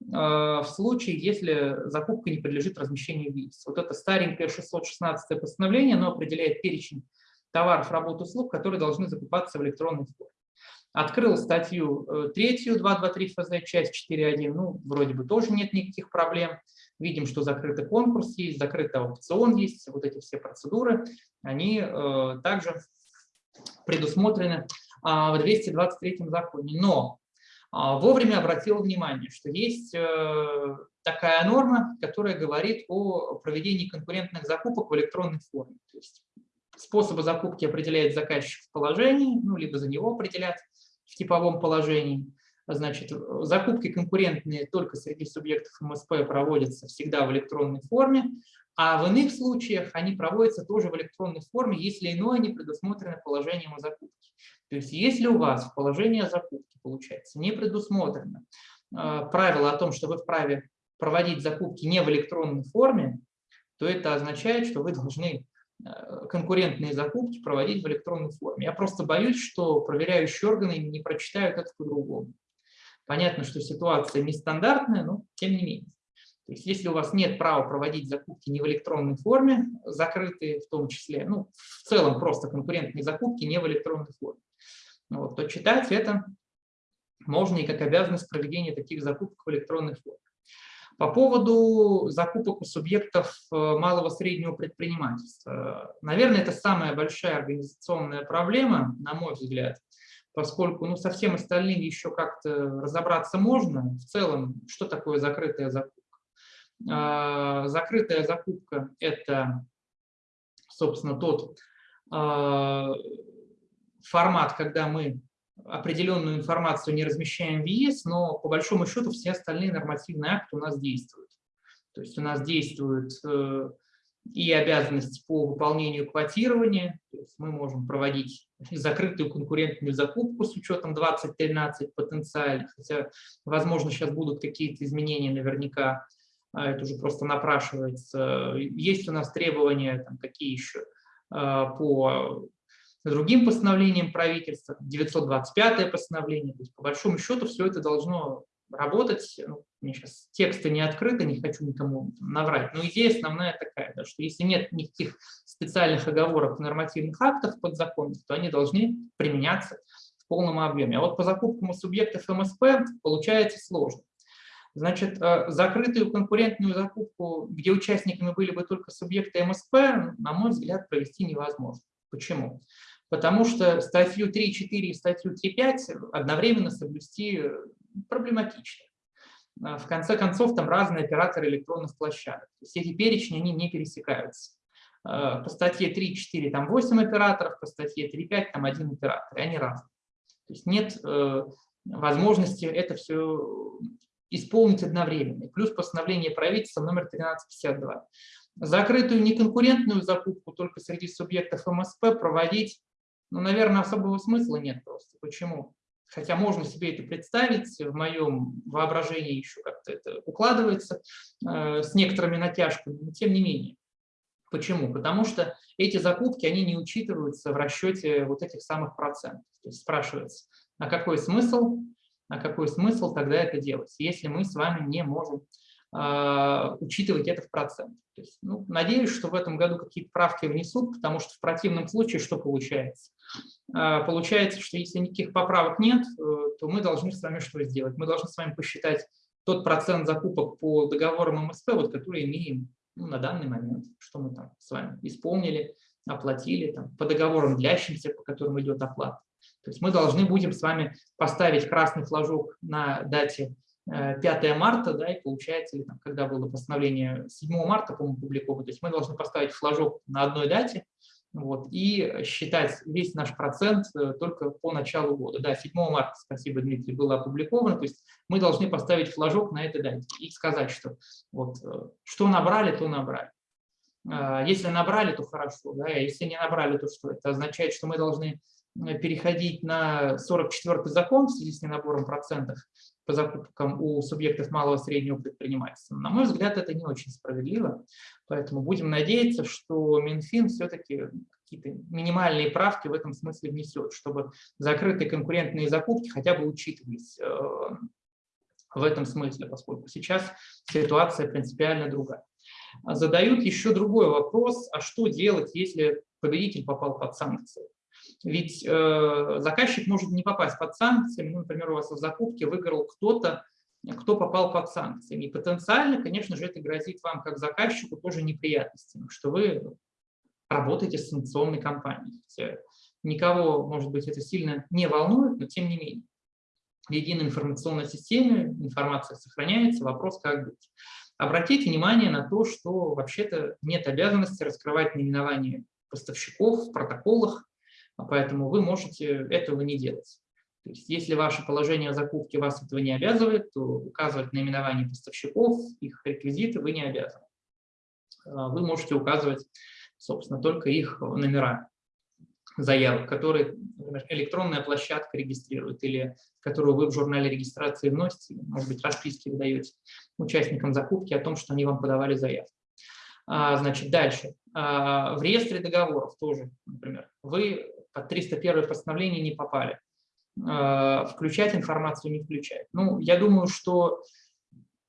в случае, если закупка не подлежит размещению в ВИИС. Вот это старенькое 616 постановление, оно определяет перечень товаров, работ, услуг, которые должны закупаться в электронной форме. Открыл статью э, третью, 223 ФЗ, часть 4.1, ну, вроде бы тоже нет никаких проблем. Видим, что закрытый конкурс есть, закрытый аукцион есть, вот эти все процедуры, они э, также предусмотрены а, в 223 законе. Но вовремя обратил внимание, что есть э, такая норма, которая говорит о проведении конкурентных закупок в электронной форме. То есть способы закупки определяет заказчик в положении, ну, либо за него определят в типовом положении. Значит, закупки конкурентные только среди субъектов МСП проводятся всегда в электронной форме, а в иных случаях они проводятся тоже в электронной форме, если иное не предусмотрено положением о закупке. То есть если у вас в положении о закупке, получается, не предусмотрено э, правило о том, что вы вправе проводить закупки не в электронной форме, то это означает, что вы должны Э, конкурентные закупки проводить в электронной форме. Я просто боюсь, что проверяющие органы не прочитают это по-другому. Понятно, что ситуация нестандартная, но тем не менее. То есть если у вас нет права проводить закупки не в электронной форме, закрытые в том числе, ну, в целом просто конкурентные закупки не в электронной форме, вот, то читать это можно и как обязанность проведения таких закупок в электронной форме. По поводу закупок у субъектов э, малого среднего предпринимательства. Наверное, это самая большая организационная проблема, на мой взгляд, поскольку ну, со всем остальным еще как-то разобраться можно. В целом, что такое закрытая закупка? А, закрытая закупка – это, собственно, тот а, формат, когда мы определенную информацию не размещаем в ЕС, но по большому счету все остальные нормативные акты у нас действуют. То есть у нас действуют э, и обязанности по выполнению квотирования, то есть мы можем проводить закрытую конкурентную закупку с учетом 2013 потенциальных, хотя, возможно, сейчас будут какие-то изменения наверняка, а это уже просто напрашивается. Есть у нас требования, там, какие еще, а, по другим постановлением правительства, 925 постановление. То есть, по большому счету все это должно работать. Ну, мне сейчас тексты не открыты, не хочу никому наврать, но идея основная такая, да, что если нет никаких специальных оговорок в нормативных актах подзаконных, то они должны применяться в полном объеме. А вот по закупкам у субъектов МСП получается сложно. Значит, э, закрытую конкурентную закупку, где участниками были бы только субъекты МСП, на мой взгляд, провести невозможно. Почему? Потому что статью 3.4 и статью 3.5 одновременно соблюсти проблематично. В конце концов, там разные операторы электронных площадок. То есть эти перечни, они не пересекаются. По статье 3.4 там 8 операторов, по статье 3.5 там один оператор, и они разные. То есть нет э, возможности это все исполнить одновременно. Плюс постановление правительства номер 1352. Закрытую неконкурентную закупку только среди субъектов МСП проводить, ну, наверное, особого смысла нет просто. Почему? Хотя можно себе это представить, в моем воображении еще как-то это укладывается э, с некоторыми натяжками, но тем не менее. Почему? Потому что эти закупки, они не учитываются в расчете вот этих самых процентов. То есть спрашивается, а какой смысл, а какой смысл тогда это делать, если мы с вами не можем учитывать это в процент. То есть, ну, надеюсь, что в этом году какие-то правки внесут, потому что в противном случае что получается? Э, получается, что если никаких поправок нет, э, то мы должны с вами что сделать? Мы должны с вами посчитать тот процент закупок по договорам МСП, вот, который имеем ну, на данный момент, что мы там с вами исполнили, оплатили, там, по договорам длящимся, по которым идет оплата. То есть мы должны будем с вами поставить красный флажок на дате 5 э, марта, да, и получается, или там, когда было постановление 7 марта, по-моему, публиковано, то есть мы должны поставить флажок на одной дате, вот, и считать весь наш процент э, только по началу года. Да, 7 марта, спасибо, Дмитрий, было опубликовано, то есть мы должны поставить флажок на этой дате и сказать, что вот, э, что набрали, то набрали. Если набрали, то хорошо, да, а если не набрали, то что? Это означает, что мы должны переходить на 44-й закон в связи с ненабором процентов по закупкам у субъектов малого и среднего предпринимательства. На мой взгляд, это не очень справедливо, поэтому будем надеяться, что Минфин все-таки какие-то минимальные правки в этом смысле внесет, чтобы закрытые конкурентные закупки хотя бы учитывались э, в этом смысле, поскольку сейчас ситуация принципиально другая. Задают еще другой вопрос, а что делать, если победитель попал под санкции? Ведь э, заказчик может не попасть под санкции. Ну, например, у вас в закупке выиграл кто-то, кто попал под санкции. И потенциально, конечно же, это грозит вам, как заказчику, тоже неприятностями, что вы работаете с санкционной компанией. Никого, может быть, это сильно не волнует, но тем не менее. В единой информационной системе информация сохраняется, вопрос как быть. Обратите внимание на то, что вообще-то нет обязанности раскрывать наименование поставщиков в протоколах поэтому вы можете этого не делать. То есть, если ваше положение закупки вас этого не обязывает, то указывать наименование поставщиков, их реквизиты вы не обязаны. А, вы можете указывать, собственно, только их номера заявок, которые, например, электронная площадка регистрирует или которую вы в журнале регистрации вносите, может быть, расписки выдаете участникам закупки о том, что они вам подавали заявку. А, значит, дальше. В реестре договоров тоже, например, вы под 301 постановление не попали. Э, включать информацию не включать. Ну, я думаю, что,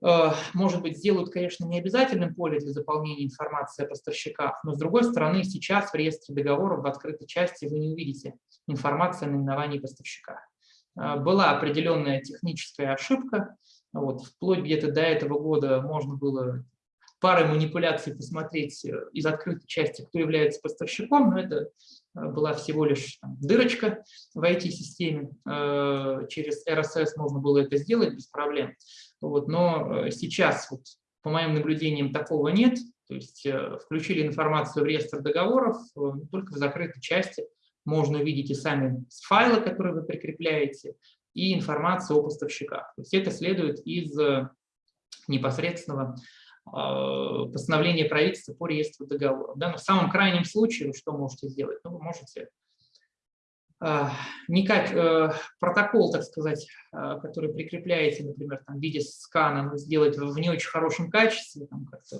э, может быть, сделают, конечно, не обязательным поле для заполнения информации о поставщиках, но, с другой стороны, сейчас в реестре договоров в открытой части вы не увидите информацию о наименовании поставщика. Э, была определенная техническая ошибка, вот, вплоть где-то до этого года можно было парой манипуляций посмотреть из открытой части, кто является поставщиком, но это Э, была всего лишь там, дырочка в IT-системе, э, через RSS можно было это сделать без проблем. Вот, но э, сейчас, вот, по моим наблюдениям, такого нет, то есть включили информацию в реестр договоров, только в закрытой части можно увидеть и сами файлы, которые вы прикрепляете, и информацию о поставщиках. То есть это следует из непосредственного постановление правительства по реестру договоров. Да? Но в самом крайнем случае что можете сделать? Ну, вы можете а, не как э, протокол, так сказать, а, который прикрепляете, например, там, в виде скана, сделать в не очень хорошем качестве, там, как-то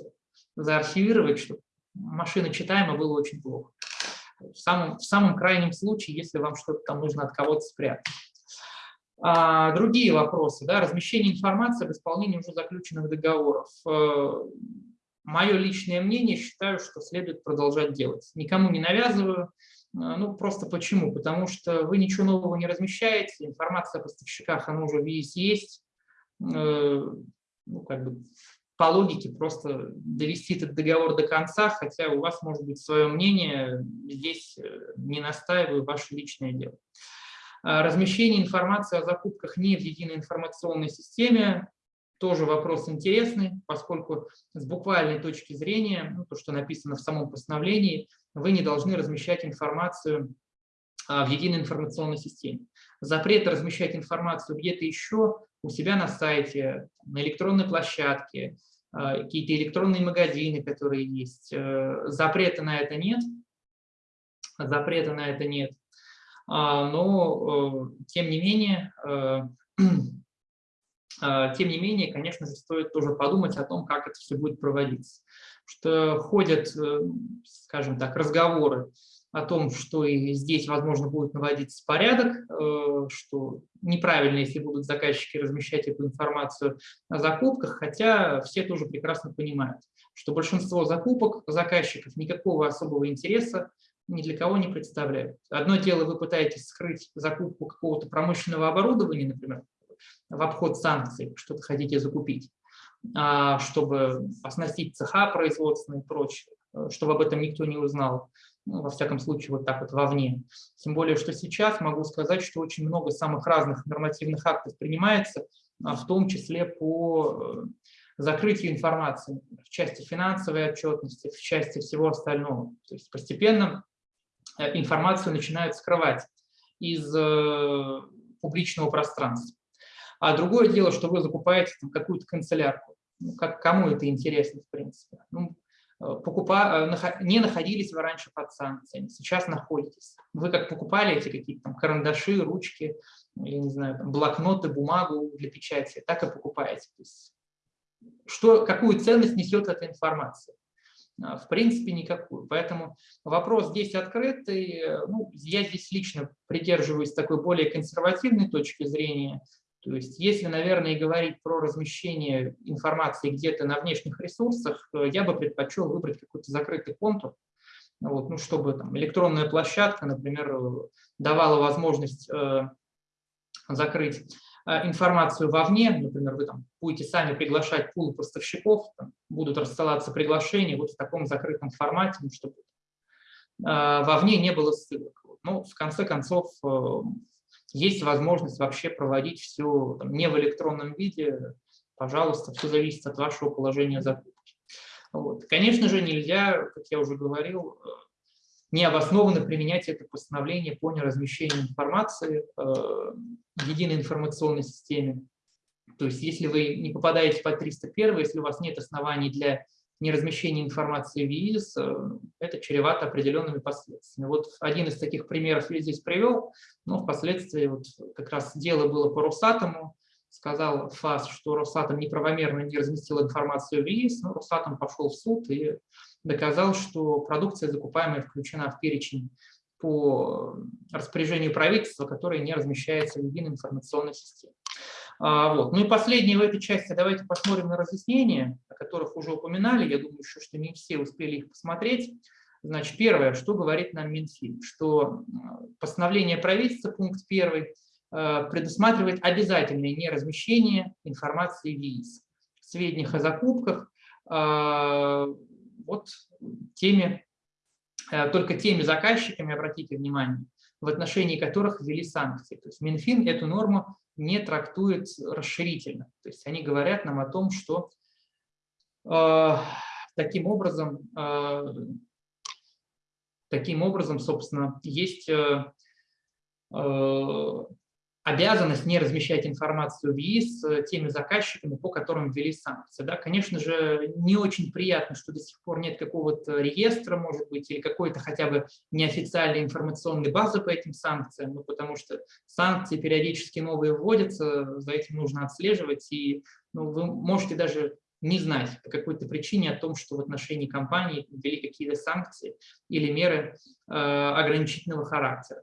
заархивировать, чтобы машина читаема было очень плохо. В самом, в самом крайнем случае, если вам что-то там нужно от кого-то спрятать. А, другие вопросы, да, размещение информации об исполнении уже заключенных договоров. Э, Мое личное мнение, считаю, что следует продолжать делать. Никому не навязываю. Э, ну, просто почему? Потому что вы ничего нового не размещаете, информация о поставщиках, она уже весь есть. Э, ну, как бы по логике просто довести этот договор до конца, хотя у вас может быть свое мнение, здесь не настаиваю, ваше личное дело. Размещение информации о закупках не в единой информационной системе тоже вопрос интересный, поскольку с буквальной точки зрения, ну, то, что написано в самом постановлении, вы не должны размещать информацию а, в единой информационной системе. Запрет размещать информацию где-то еще у себя на сайте, на электронной площадке, а, какие-то электронные магазины, которые есть. Э, запрета на это нет. Запрета на это нет. А, но, э, тем не менее, э, <clears throat> А, тем не менее, конечно же, стоит тоже подумать о том, как это все будет проводиться. Что ходят, э, скажем так, разговоры о том, что и здесь, возможно, будет наводиться порядок, что неправильно, если будут заказчики размещать эту информацию о закупках, хотя все тоже прекрасно понимают, что большинство закупок заказчиков никакого особого интереса ни для кого не представляют. Одно дело, вы пытаетесь скрыть закупку какого-то промышленного оборудования, например, в обход санкций, что-то хотите закупить, а, чтобы оснастить цеха производственные и прочее, э, чтобы об этом никто не узнал, ну, во всяком случае, вот так вот вовне. Тем более, что сейчас могу сказать, что очень много самых разных нормативных актов принимается, а, в том числе по э, закрытию информации в части финансовой отчетности, в части всего остального. То есть постепенно информацию начинают скрывать из публичного пространства. А другое дело, что вы закупаете какую-то канцелярку. Ну, как, кому это интересно, в принципе. Ну, э, покупа, э, не находились вы раньше под санкциями, сейчас находитесь. Вы как покупали эти какие-то там карандаши, ручки, я не знаю, там, блокноты, бумагу для печати, так и покупаете. То есть, что, какую ценность несет эта информация? А, в принципе, никакую. Поэтому вопрос здесь открытый. Ну, я здесь лично придерживаюсь такой более консервативной точки зрения. То есть если, наверное, говорить про размещение информации где-то на внешних ресурсах, я бы предпочел выбрать какой-то закрытый контур, вот, ну, чтобы там, электронная площадка, например, давала возможность э, закрыть информацию вовне, например, вы там будете сами приглашать пул поставщиков, там, будут рассылаться приглашения вот в таком закрытом формате, ну, чтобы э, вовне не было ссылок. Ну, в конце концов, э, есть возможность вообще проводить все там, не в электронном виде, пожалуйста, все зависит от вашего положения закупки. Вот. Конечно же, нельзя, как я уже говорил, э, необоснованно применять это постановление по неразмещению информации э, в единой информационной системе. То есть если вы не попадаете под 301, если у вас нет оснований для неразмещения информации в ЕИС, э, это чревато определенными последствиями. Вот один из таких примеров я здесь привел, но впоследствии вот как раз дело было по Росатому, сказал ФАС, что Росатом неправомерно не разместил информацию в ЕИС, но Росатом пошел в суд и доказал, что продукция закупаемая включена в перечень по распоряжению правительства, которая не размещается в единой информационной системе. А, вот. Ну и последнее в этой части, давайте посмотрим на разъяснения, о которых уже упоминали, я думаю, еще, что не все успели их посмотреть. Значит, первое, что говорит нам Минфин, что постановление правительства, пункт первый, предусматривает обязательное неразмещение информации в ЕИС, сведениях о закупках, вот теми, только теми заказчиками, обратите внимание, в отношении которых ввели санкции. То есть Минфин эту норму не трактует расширительно. То есть они говорят нам о том, что э, таким образом, э, таким образом, собственно, есть э, э, обязанность не размещать информацию в ЕИС с теми заказчиками, по которым ввели санкции. Да, конечно же, не очень приятно, что до сих пор нет какого-то реестра, может быть, или какой-то хотя бы неофициальной информационной базы по этим санкциям, ну, потому что санкции периодически новые вводятся, за этим нужно отслеживать, и ну, вы можете даже не знать по какой-то причине о том, что в отношении компании ввели какие-то санкции или меры э, ограничительного характера.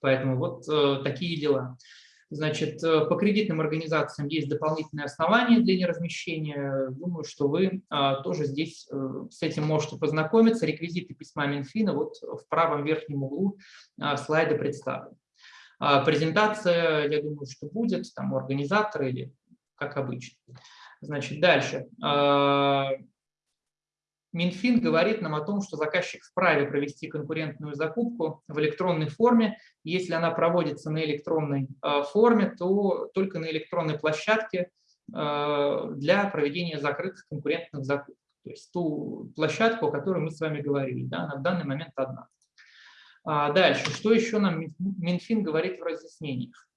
Поэтому вот э, такие дела. Значит, э, по кредитным организациям есть дополнительные основания для неразмещения. Думаю, что вы а, тоже здесь э, с этим можете познакомиться. Реквизиты письма Минфина вот в правом верхнем углу а, слайда представлены. А, презентация, я думаю, что будет там у организатора или как обычно. Значит, дальше. А, Минфин говорит нам о том, что заказчик вправе провести конкурентную закупку в электронной форме. Если она проводится на электронной а, форме, то только на электронной площадке а, для проведения закрытых конкурентных закупок. То есть ту площадку, о которой мы с вами говорили, да, на данный момент одна. Дальше, что еще нам Минфин говорит в разъяснениях?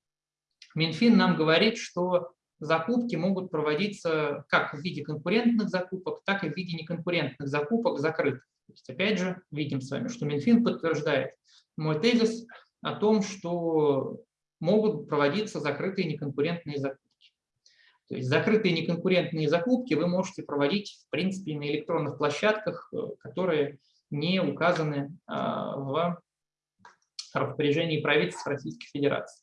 Минфин нам говорит, что закупки могут проводиться как в виде конкурентных закупок, так и в виде неконкурентных закупок закрытых. То есть, опять же, видим с вами, что Минфин подтверждает мой тезис о том, что могут проводиться закрытые неконкурентные закупки. То есть закрытые неконкурентные закупки вы можете проводить, в принципе, на электронных площадках, э, которые не указаны а, в распоряжении правительства Российской Федерации.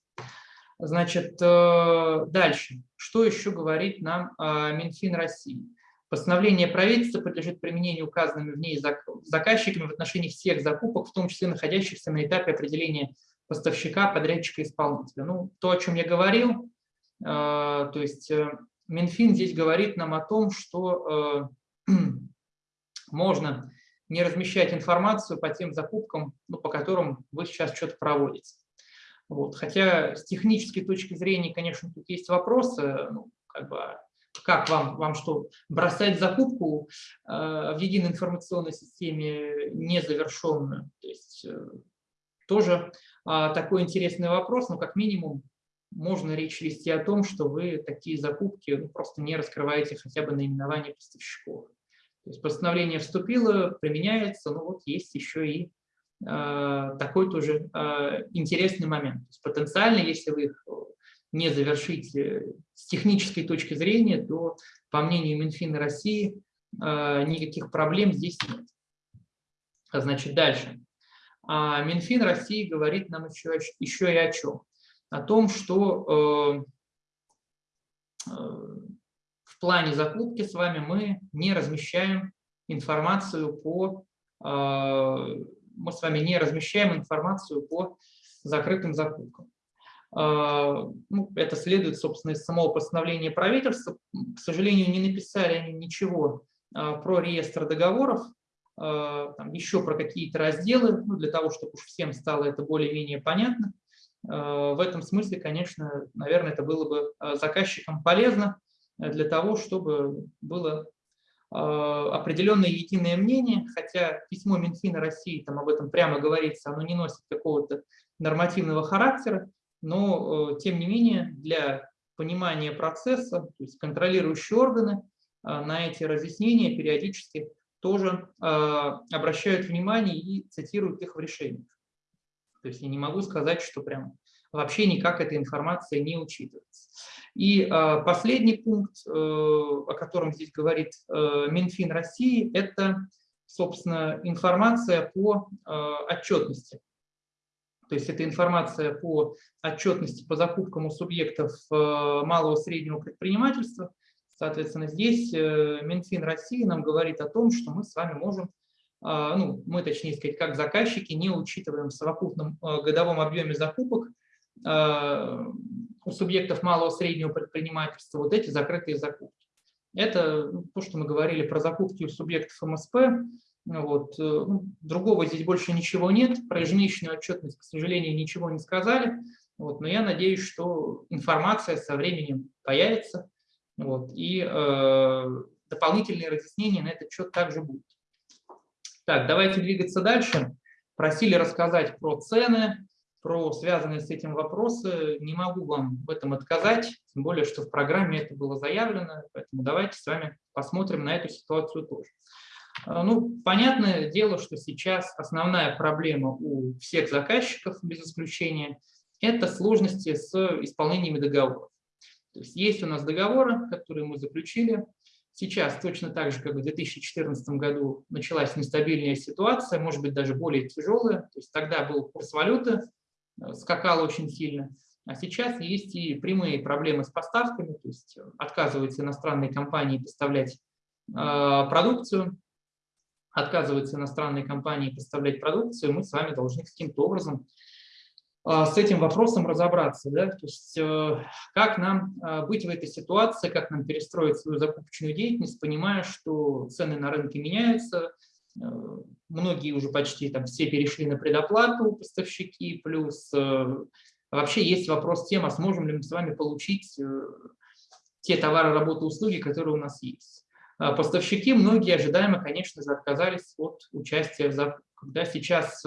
Значит, э, дальше. Что еще говорит нам э, Минфин России? Постановление правительства подлежит применению указанными в ней заказчиками в отношении всех закупок, в том числе находящихся на этапе определения поставщика, подрядчика, исполнителя. Ну, то, о чем я говорил, э, то есть Минфин здесь говорит нам о том, что <clears throat> можно не размещать информацию по тем закупкам, ну, по которым вы сейчас что-то проводите. Вот. Хотя с технической точки зрения, конечно, тут есть вопросы, ну, как бы, как вам, вам что, бросать закупку э, в единой информационной системе незавершенную? То есть э, тоже э, такой интересный вопрос, но как минимум можно речь вести о том, что вы такие закупки ну, просто не раскрываете хотя бы наименование поставщиков. То есть постановление вступило, применяется, но вот есть еще и такой тоже э, интересный момент. То есть потенциально, если вы их не завершите с технической точки зрения, то, по мнению Минфина России, э, никаких проблем здесь нет. Значит, дальше. А Минфин России говорит нам еще, еще и о чем? О том, что в плане закупки с вами мы не размещаем информацию по мы с вами не размещаем информацию по закрытым закупкам. А, ну, это следует, собственно, из самого постановления правительства. К сожалению, не написали они ничего а, про реестр договоров, а, там, еще про какие-то разделы, ну, для того, чтобы уж всем стало это более-менее понятно. В этом смысле, конечно, наверное, это было бы заказчикам полезно для того, чтобы было определенное единое мнение, хотя письмо Минфина России там об этом прямо говорится, оно не носит какого-то нормативного характера, но э, тем не менее для понимания процесса, то есть контролирующие органы а, на эти разъяснения периодически тоже обращают внимание и цитируют их в решениях. То есть я не могу сказать, что прям вообще никак эта информация не учитывается. И а, последний пункт, э, о котором здесь говорит э, Минфин России, это, собственно, информация по а, отчетности. То есть это информация по отчетности по закупкам у субъектов э, малого и среднего предпринимательства. Соответственно, здесь Минфин России нам говорит о том, что мы с вами можем, ну, мы, точнее сказать, как заказчики, не учитываем в совокупном годовом объеме закупок у субъектов малого среднего предпринимательства вот эти закрытые закупки. Это ну, то, что мы говорили про закупки у субъектов МСП. Вот. Э, ну, другого здесь больше ничего нет. Про ежемесячную отчетность, к сожалению, ничего не сказали. Вот. Но я надеюсь, что информация со временем появится. Вот. И э, дополнительные разъяснения на этот счет также будут. Так, давайте двигаться дальше. Просили рассказать про цены, про связанные с этим вопросы. Не могу вам в этом отказать, тем более, что в программе это было заявлено, поэтому давайте с вами посмотрим на эту ситуацию тоже. А, ну, понятное дело, что сейчас основная проблема у всех заказчиков, без исключения, это сложности с исполнением договоров. То есть есть у нас договоры, которые мы заключили. Сейчас точно так же, как в 2014 году началась нестабильная ситуация, может быть, даже более тяжелая. То есть тогда был курс валюты, Э, скакал очень сильно. А сейчас есть и прямые проблемы с поставками, то есть отказываются иностранные компании поставлять э, продукцию, отказываются иностранные компании поставлять продукцию, мы с вами должны каким-то образом а, с этим вопросом разобраться. Да? То есть э, как нам быть в этой ситуации, как нам перестроить свою закупочную деятельность, понимая, что цены на рынке меняются, э, многие уже почти там все перешли на предоплату, поставщики, плюс э, вообще есть вопрос тема, сможем ли мы с вами получить те товары, работы, услуги, которые у нас есть. А поставщики, многие ожидаемо, конечно же, отказались от участия в закупках. Когда сейчас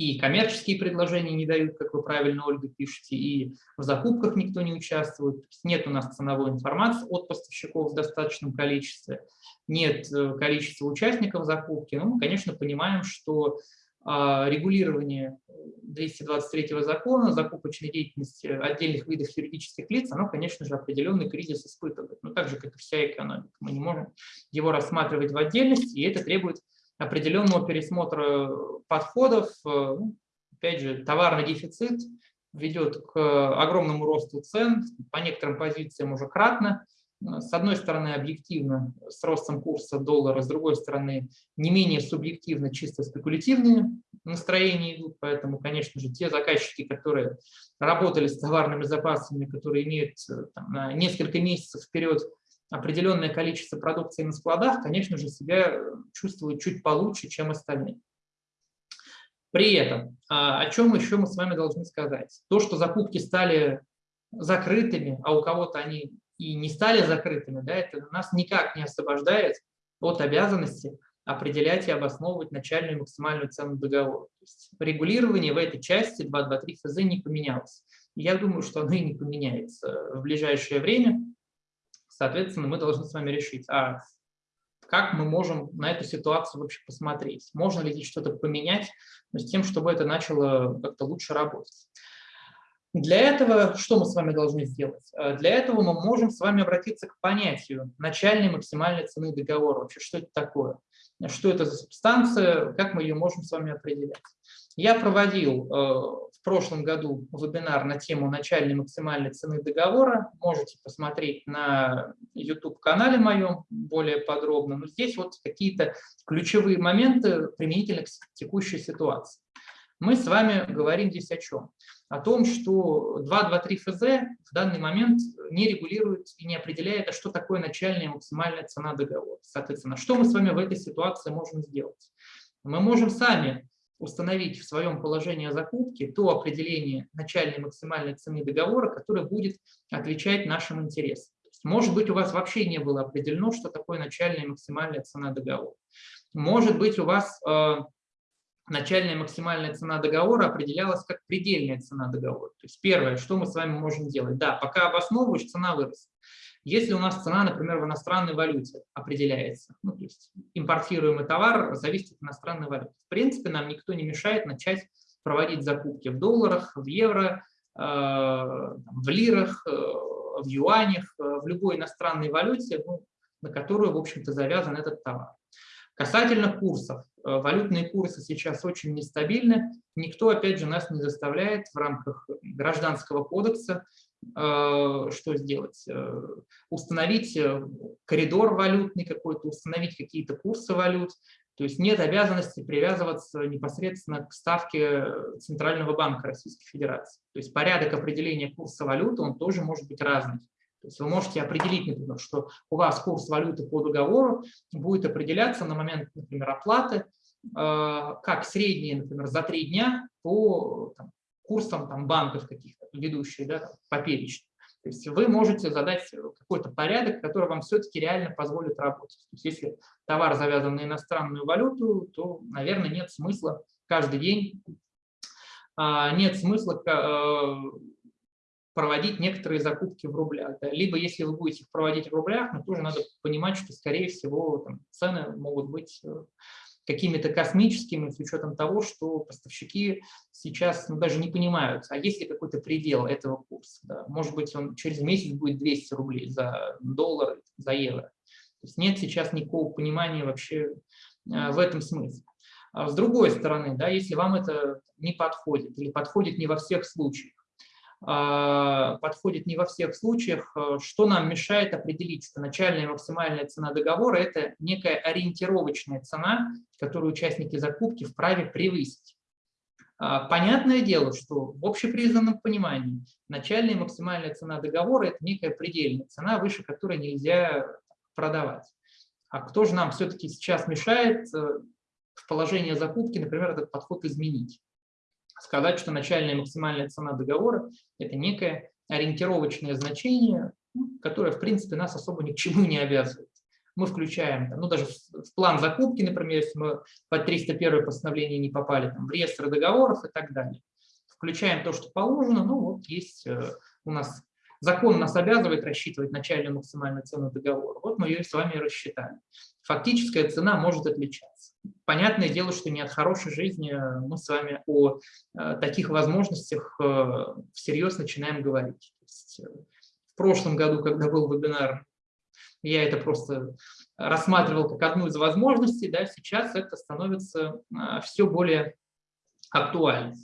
и коммерческие предложения не дают, как вы правильно, Ольга, пишете, и в закупках никто не участвует. Нет у нас ценовой информации от поставщиков в достаточном количестве, нет э, количества участников закупки. Ну, мы, конечно, понимаем, что а, регулирование 223 закона закупочной деятельности отдельных видов юридических лиц, оно, конечно же, определенный кризис испытывает. Но так же, как и вся экономика. Мы не можем его рассматривать в отдельности, и это требует определенного пересмотра подходов. Э, ну, опять же, товарный дефицит ведет к огромному росту цен, по некоторым позициям уже кратно. С одной стороны, объективно с ростом курса доллара, с другой стороны, не менее субъективно, чисто спекулятивные настроения идут. Поэтому, конечно же, те заказчики, которые работали с товарными запасами, которые имеют э, там, на несколько месяцев вперед определенное количество продукции на складах, конечно же, себя э, чувствуют чуть получше, чем остальные. При этом, а, о чем еще мы с вами должны сказать? То, что закупки стали закрытыми, а у кого-то они и не стали закрытыми, да, это нас никак не освобождает от обязанности определять и обосновывать начальную и максимальную цену договора. То есть регулирование в этой части 2.2.3 ФЗ не поменялось. Я думаю, что оно и не поменяется в ближайшее время. Соответственно, мы должны с вами решить, а как мы можем на эту ситуацию вообще посмотреть, можно ли здесь что-то поменять, с тем, чтобы это начало как-то лучше работать. Для этого что мы с вами должны сделать? Э, для этого мы можем с вами обратиться к понятию начальной максимальной цены договора. Вообще, что это такое? Что это за субстанция? Как мы ее можем с вами определять? Я проводил э, в прошлом году вебинар на тему начальной максимальной цены договора. Можете посмотреть на YouTube-канале моем более подробно. Но здесь вот какие-то ключевые моменты применительно к текущей ситуации. Мы с вами говорим здесь о чем? О том, что 2.2.3 ФЗ в данный момент не регулирует и не определяет, а что такое начальная максимальная цена договора. Соответственно, что мы с вами в этой ситуации можем сделать? Мы можем сами установить в своем положении закупки то определение начальной максимальной цены договора, которое будет отвечать нашим интересам. Может быть, у вас вообще не было определено, что такое начальная и максимальная цена договора. Может быть, у вас э, начальная и максимальная цена договора определялась как предельная цена договора. То есть первое, что мы с вами можем делать. Да, пока обосновываешь, цена вырастет. Если у нас цена, например, в иностранной валюте определяется, ну, то есть импортируемый товар зависит от иностранной валюты, в принципе, нам никто не мешает начать проводить закупки в долларах, в евро, э, в лирах, э, в юанях, э, в любой иностранной валюте, ну, на которую, в общем-то, завязан этот товар. Касательно курсов. Валютные курсы сейчас очень нестабильны. Никто, опять же, нас не заставляет в рамках Гражданского кодекса что сделать? Э, установить э, коридор валютный какой-то, установить какие-то курсы валют. То есть нет обязанности привязываться непосредственно к ставке Центрального банка Российской Федерации. То есть порядок определения курса валюты, он тоже может быть разный. То есть вы можете определить, например, что у вас курс валюты по договору будет определяться на момент, например, оплаты, как средний, например, за три дня по там, курсам там, банков каких-то ведущих, да, по перечню. То есть вы можете задать какой-то порядок, который вам все-таки реально позволит работать. То есть если товар завязан на иностранную валюту, то, наверное, нет смысла каждый день, а, нет смысла а, проводить некоторые закупки в рублях. Да. Либо если вы будете их проводить в рублях, но тоже надо понимать, что, скорее всего, там, цены могут быть э, какими-то космическими, с учетом того, что поставщики сейчас ну, даже не понимают, а есть ли какой-то предел этого курса. Да? Может быть, он через месяц будет 200 рублей за доллар, за евро. То есть нет сейчас никакого понимания вообще э, в этом смысле. А с другой стороны, да, если вам это не подходит или подходит не во всех случаях, подходит не во всех случаях. Э, что нам мешает определить, что начальная и максимальная цена договора – это некая ориентировочная цена, которую участники закупки вправе превысить. А, понятное дело, что в общепризнанном понимании начальная и максимальная цена договора – это некая предельная цена, выше которой нельзя продавать. А кто же нам все-таки сейчас мешает э, в положении закупки, например, этот подход изменить? Сказать, что начальная максимальная цена договора – это некое ориентировочное значение, ну, которое, в принципе, нас особо ни к чему не обязывает мы включаем, ну даже в план закупки, например, если мы под 301 постановление не попали, там, в реестр договоров и так далее. Включаем то, что положено, ну вот есть э, у нас, закон нас обязывает рассчитывать начальную максимальную цену договора, вот мы ее с вами рассчитали. Фактическая цена может отличаться. Понятное дело, что не от хорошей жизни э, мы с вами о э, таких возможностях всерьез начинаем говорить. В прошлом году, когда был вебинар я это просто рассматривал как одну из возможностей, да, сейчас это становится все более актуальным.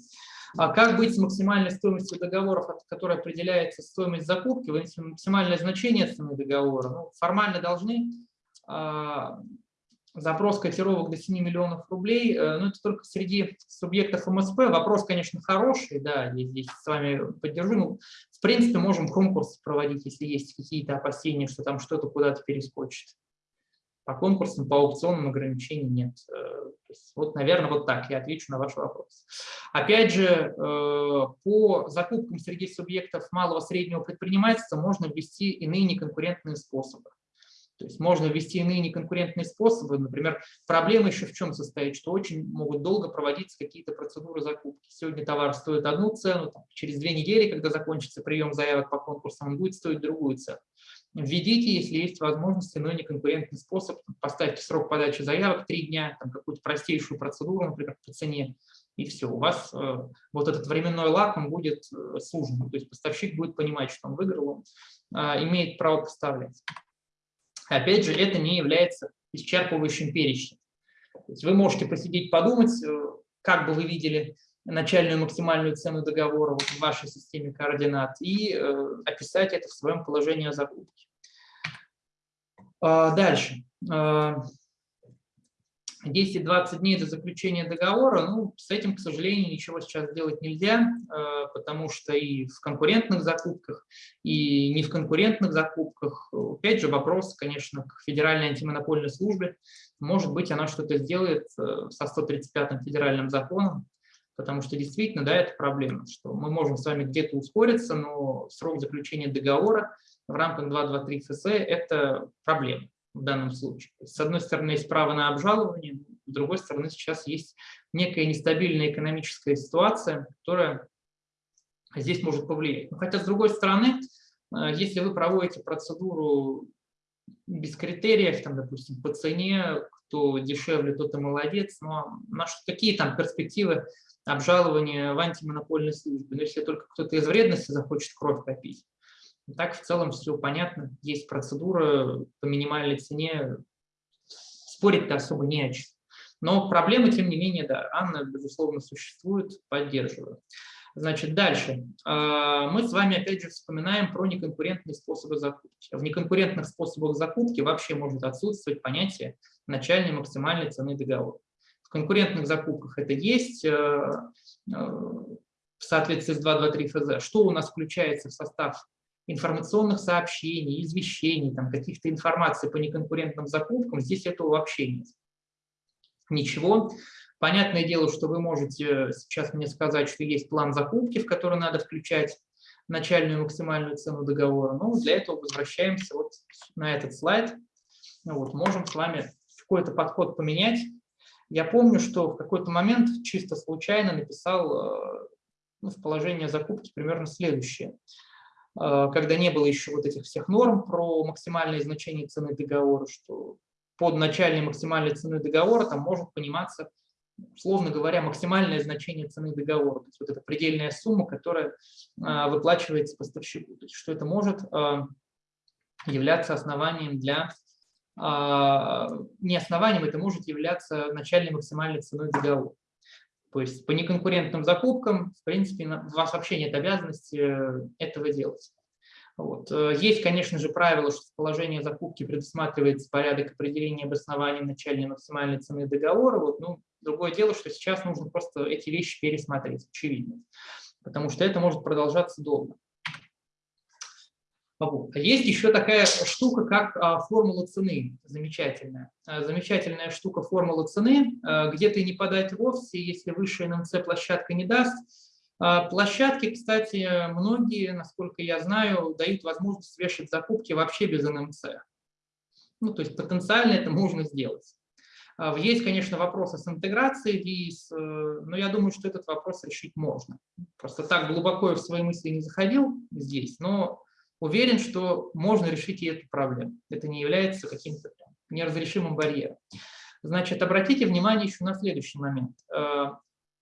А как быть с максимальной стоимостью договоров, от которой определяется стоимость закупки, максимальное значение цены договора? Ну, формально должны а, запрос котировок до 7 миллионов рублей, э, но это только среди субъектов МСП. Вопрос, конечно, хороший, да, я здесь с вами поддержу. Ну, в принципе, можем конкурс проводить, если есть какие-то опасения, что там что-то куда-то перескочит. По конкурсам, по аукционным ограничений нет. Э, вот, наверное, вот так я отвечу на ваш вопрос. Опять же, э, по закупкам среди субъектов малого среднего предпринимательства можно ввести иные неконкурентные способы. То есть можно ввести иные неконкурентные способы. Например, проблема еще в чем состоит, что очень могут долго проводиться какие-то процедуры закупки. Сегодня товар стоит одну цену, там, через две недели, когда закончится прием заявок по конкурсам, он будет стоить другую цену. Введите, если есть возможность, иной неконкурентный способ. Поставьте срок подачи заявок три дня, какую-то простейшую процедуру, например, по цене, и все. У вас э, вот этот временной лак, он будет э, сужен. То есть поставщик будет понимать, что он выиграл, он э, имеет право поставлять. Опять же, это не является исчерпывающим перечнем. вы можете посидеть, подумать, э, как бы вы видели начальную максимальную цену договора в вашей системе координат и э, описать это в своем положении о закупке. А, дальше. А, 10-20 дней до заключения договора, ну, с этим, к сожалению, ничего сейчас сделать нельзя, э, потому что и в конкурентных закупках, и не в конкурентных закупках, опять же, вопрос, конечно, к Федеральной антимонопольной службе, может быть, она что-то сделает э, со 135-м федеральным законом, потому что действительно, да, это проблема, что мы можем с вами где-то ускориться, но срок заключения договора в рамках 223 ФС – это проблема в данном случае. С одной стороны, есть право на обжалование, с другой стороны, сейчас есть некая нестабильная экономическая ситуация, которая здесь может повлиять. Но хотя, с другой стороны, э, если вы проводите процедуру без критериев, там, допустим, по цене, кто дешевле, тот и молодец, но на что, какие там перспективы обжалования в антимонопольной службе? Но если только кто-то из вредности захочет кровь попить, так в целом все понятно. Есть процедура по минимальной цене. Спорить-то особо не о чем. Но проблемы, тем не менее, да, Анна, безусловно, существует, поддерживаю. Значит, дальше. А, мы с вами опять же вспоминаем про неконкурентные способы закупки. В неконкурентных способах закупки вообще может отсутствовать понятие начальной максимальной цены договора. В конкурентных закупках это есть э, э, в соответствии с 223 ФЗ. Что у нас включается в состав информационных сообщений, извещений, там, каких-то информаций по неконкурентным закупкам, здесь этого вообще нет. Ничего. Понятное дело, что вы можете сейчас мне сказать, что есть план закупки, в который надо включать начальную максимальную цену договора. Но для этого возвращаемся вот на этот слайд. Ну вот, можем с вами какой-то подход поменять. Я помню, что в какой-то момент чисто случайно написал э, ну, в положение закупки примерно следующее. А, когда не было еще вот этих всех норм про максимальное значение цены договора, что под начальной максимальной цены договора там может пониматься, условно говоря, максимальное значение цены договора, то есть вот эта предельная сумма, которая а, выплачивается поставщику, то есть что это может а, являться основанием для, не основанием, это может являться начальной максимальной ценой договора. То есть по неконкурентным закупкам, в принципе, у вас вообще нет обязанности э, этого делать. Вот. Э, есть, конечно же, правило, что в положении закупки предусматривается порядок определения обоснования начальной максимальной цены договора. Вот, ну, Другое дело, что сейчас нужно просто эти вещи пересмотреть, очевидно, потому что это может продолжаться долго. Вот. Есть еще такая штука, как а, формула цены, замечательная. А, замечательная штука формула цены, а, где ты не подать вовсе, если высшая НМЦ площадка не даст. Площадки, кстати, многие, насколько я знаю, дают возможность вешать закупки вообще без НМЦ. Ну, то есть потенциально это можно сделать. Есть, конечно, вопросы с интеграцией ВИС, э, но я думаю, что этот вопрос решить можно. Просто так глубоко я в свои мысли не заходил здесь, но уверен, что можно решить и эту проблему. Это не является каким-то неразрешимым барьером. Значит, обратите внимание еще на следующий момент. Э,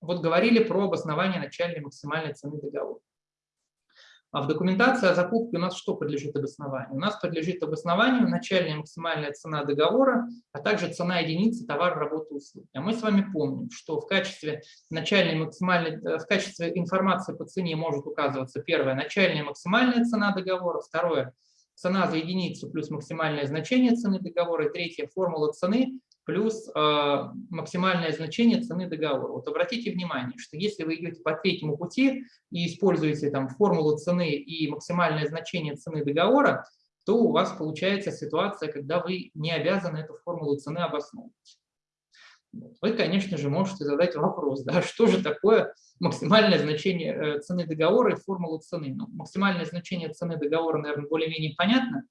вот говорили про обоснование начальной максимальной цены договора. А в документации о закупке у нас что подлежит обоснованию? У нас подлежит обоснованию начальная максимальная цена договора, а также цена единицы товара, работы, услуги. А мы с вами помним, что в качестве начальной максимальной, э, в качестве информации по цене может указываться первое – начальная максимальная цена договора, второе – цена за единицу плюс максимальное значение цены договора, и третье – формула цены плюс э, максимальное значение цены договора. Вот обратите внимание, что если вы идете по третьему пути и используете там формулу цены и максимальное значение цены договора, то у вас получается ситуация, когда вы не обязаны эту формулу цены обосновывать. Вы, конечно же, можете задать вопрос, да, что же такое максимальное значение э, цены договора и формула цены. Ну, максимальное значение цены договора, наверное, более-менее понятно.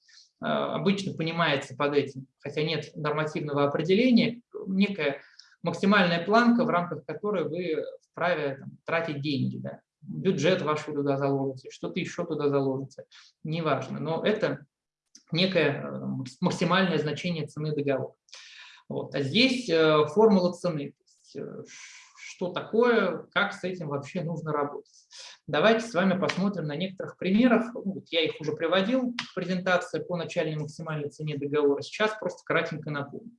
Э, обычно понимается под этим, хотя нет нормативного определения, некая максимальная планка, в рамках которой вы вправе там, тратить деньги. Да? Бюджет ваш туда заложите, что-то еще туда заложите, неважно. Но это некое э, максимальное значение цены договора. Вот. А здесь э, формула цены. Что такое, как с этим вообще нужно работать. Давайте с вами посмотрим на некоторых примерах. Ну, вот я их уже приводил в презентации по начальной максимальной цене договора. Сейчас просто кратенько напомню.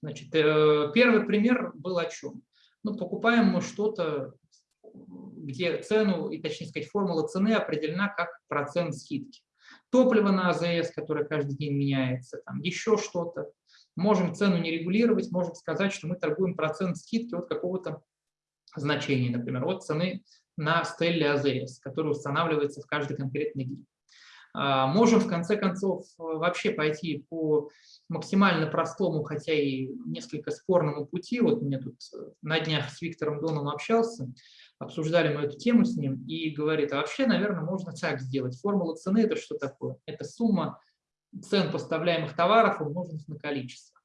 Значит, э, первый пример был о чем? Ну, покупаем мы что-то, где цену, и точнее сказать, формула цены определена как процент скидки. Топливо на АЗС, которое каждый день меняется, там еще что-то. Можем цену не регулировать, можем сказать, что мы торгуем процент скидки от какого-то значения, например, от цены на стелле АЗС, который устанавливается в каждый конкретный день. А, можем, в конце концов, вообще пойти по максимально простому, хотя и несколько спорному пути. Вот мне тут на днях с Виктором Доном общался, обсуждали мы эту тему с ним, и говорит, а вообще, наверное, можно так сделать. Формула цены – это что такое? Это сумма цен поставляемых товаров умноженных на количество.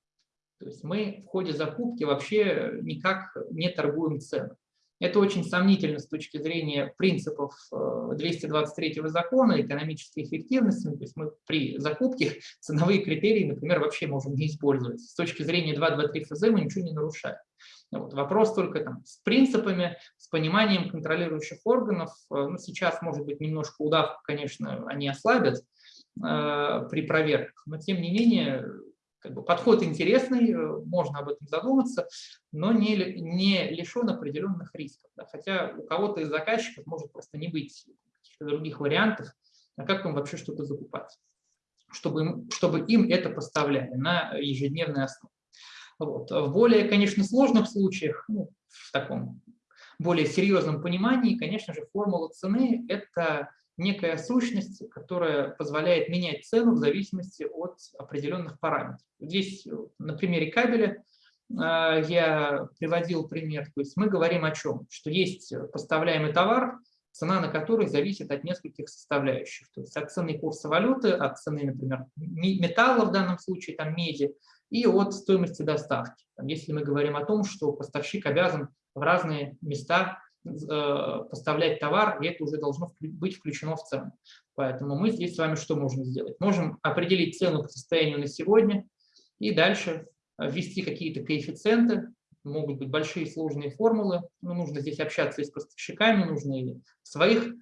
То есть мы в ходе закупки вообще никак не торгуем цены. Это очень сомнительно с точки зрения принципов 223 э, закона экономической эффективности. То есть мы при закупке <laughs> ценовые критерии, например, вообще можем не использовать. С точки зрения 223 ФЗ мы ничего не нарушаем. Вот. Вопрос только там, с принципами, с пониманием контролирующих органов. Э, ну, сейчас, может быть, немножко удавку, конечно, они ослабят э, при проверках, но тем не менее как бы подход интересный, э, можно об этом задуматься, но не, не лишен определенных рисков. Да? Хотя у кого-то из заказчиков может просто не быть каких-то других вариантов, а как им вообще что-то закупать, чтобы им, чтобы им это поставляли на ежедневной основе. Вот. В более, конечно, сложных случаях, ну, в таком более серьезном понимании, конечно же, формула цены – это некая сущность, которая позволяет менять цену в зависимости от определенных параметров. Здесь на примере кабеля э, я приводил пример. То есть мы говорим о чем? Что есть поставляемый товар, цена на который зависит от нескольких составляющих. То есть от цены курса валюты, от цены, например, металла в данном случае, там меди, и от стоимости доставки. Если мы говорим о том, что поставщик обязан в разные места поставлять товар, и это уже должно быть включено в цену. Поэтому мы здесь с вами что можем сделать? Можем определить цену по состоянию на сегодня и дальше ввести какие-то коэффициенты, могут быть большие сложные формулы, но нужно здесь общаться и с поставщиками, нужно и своих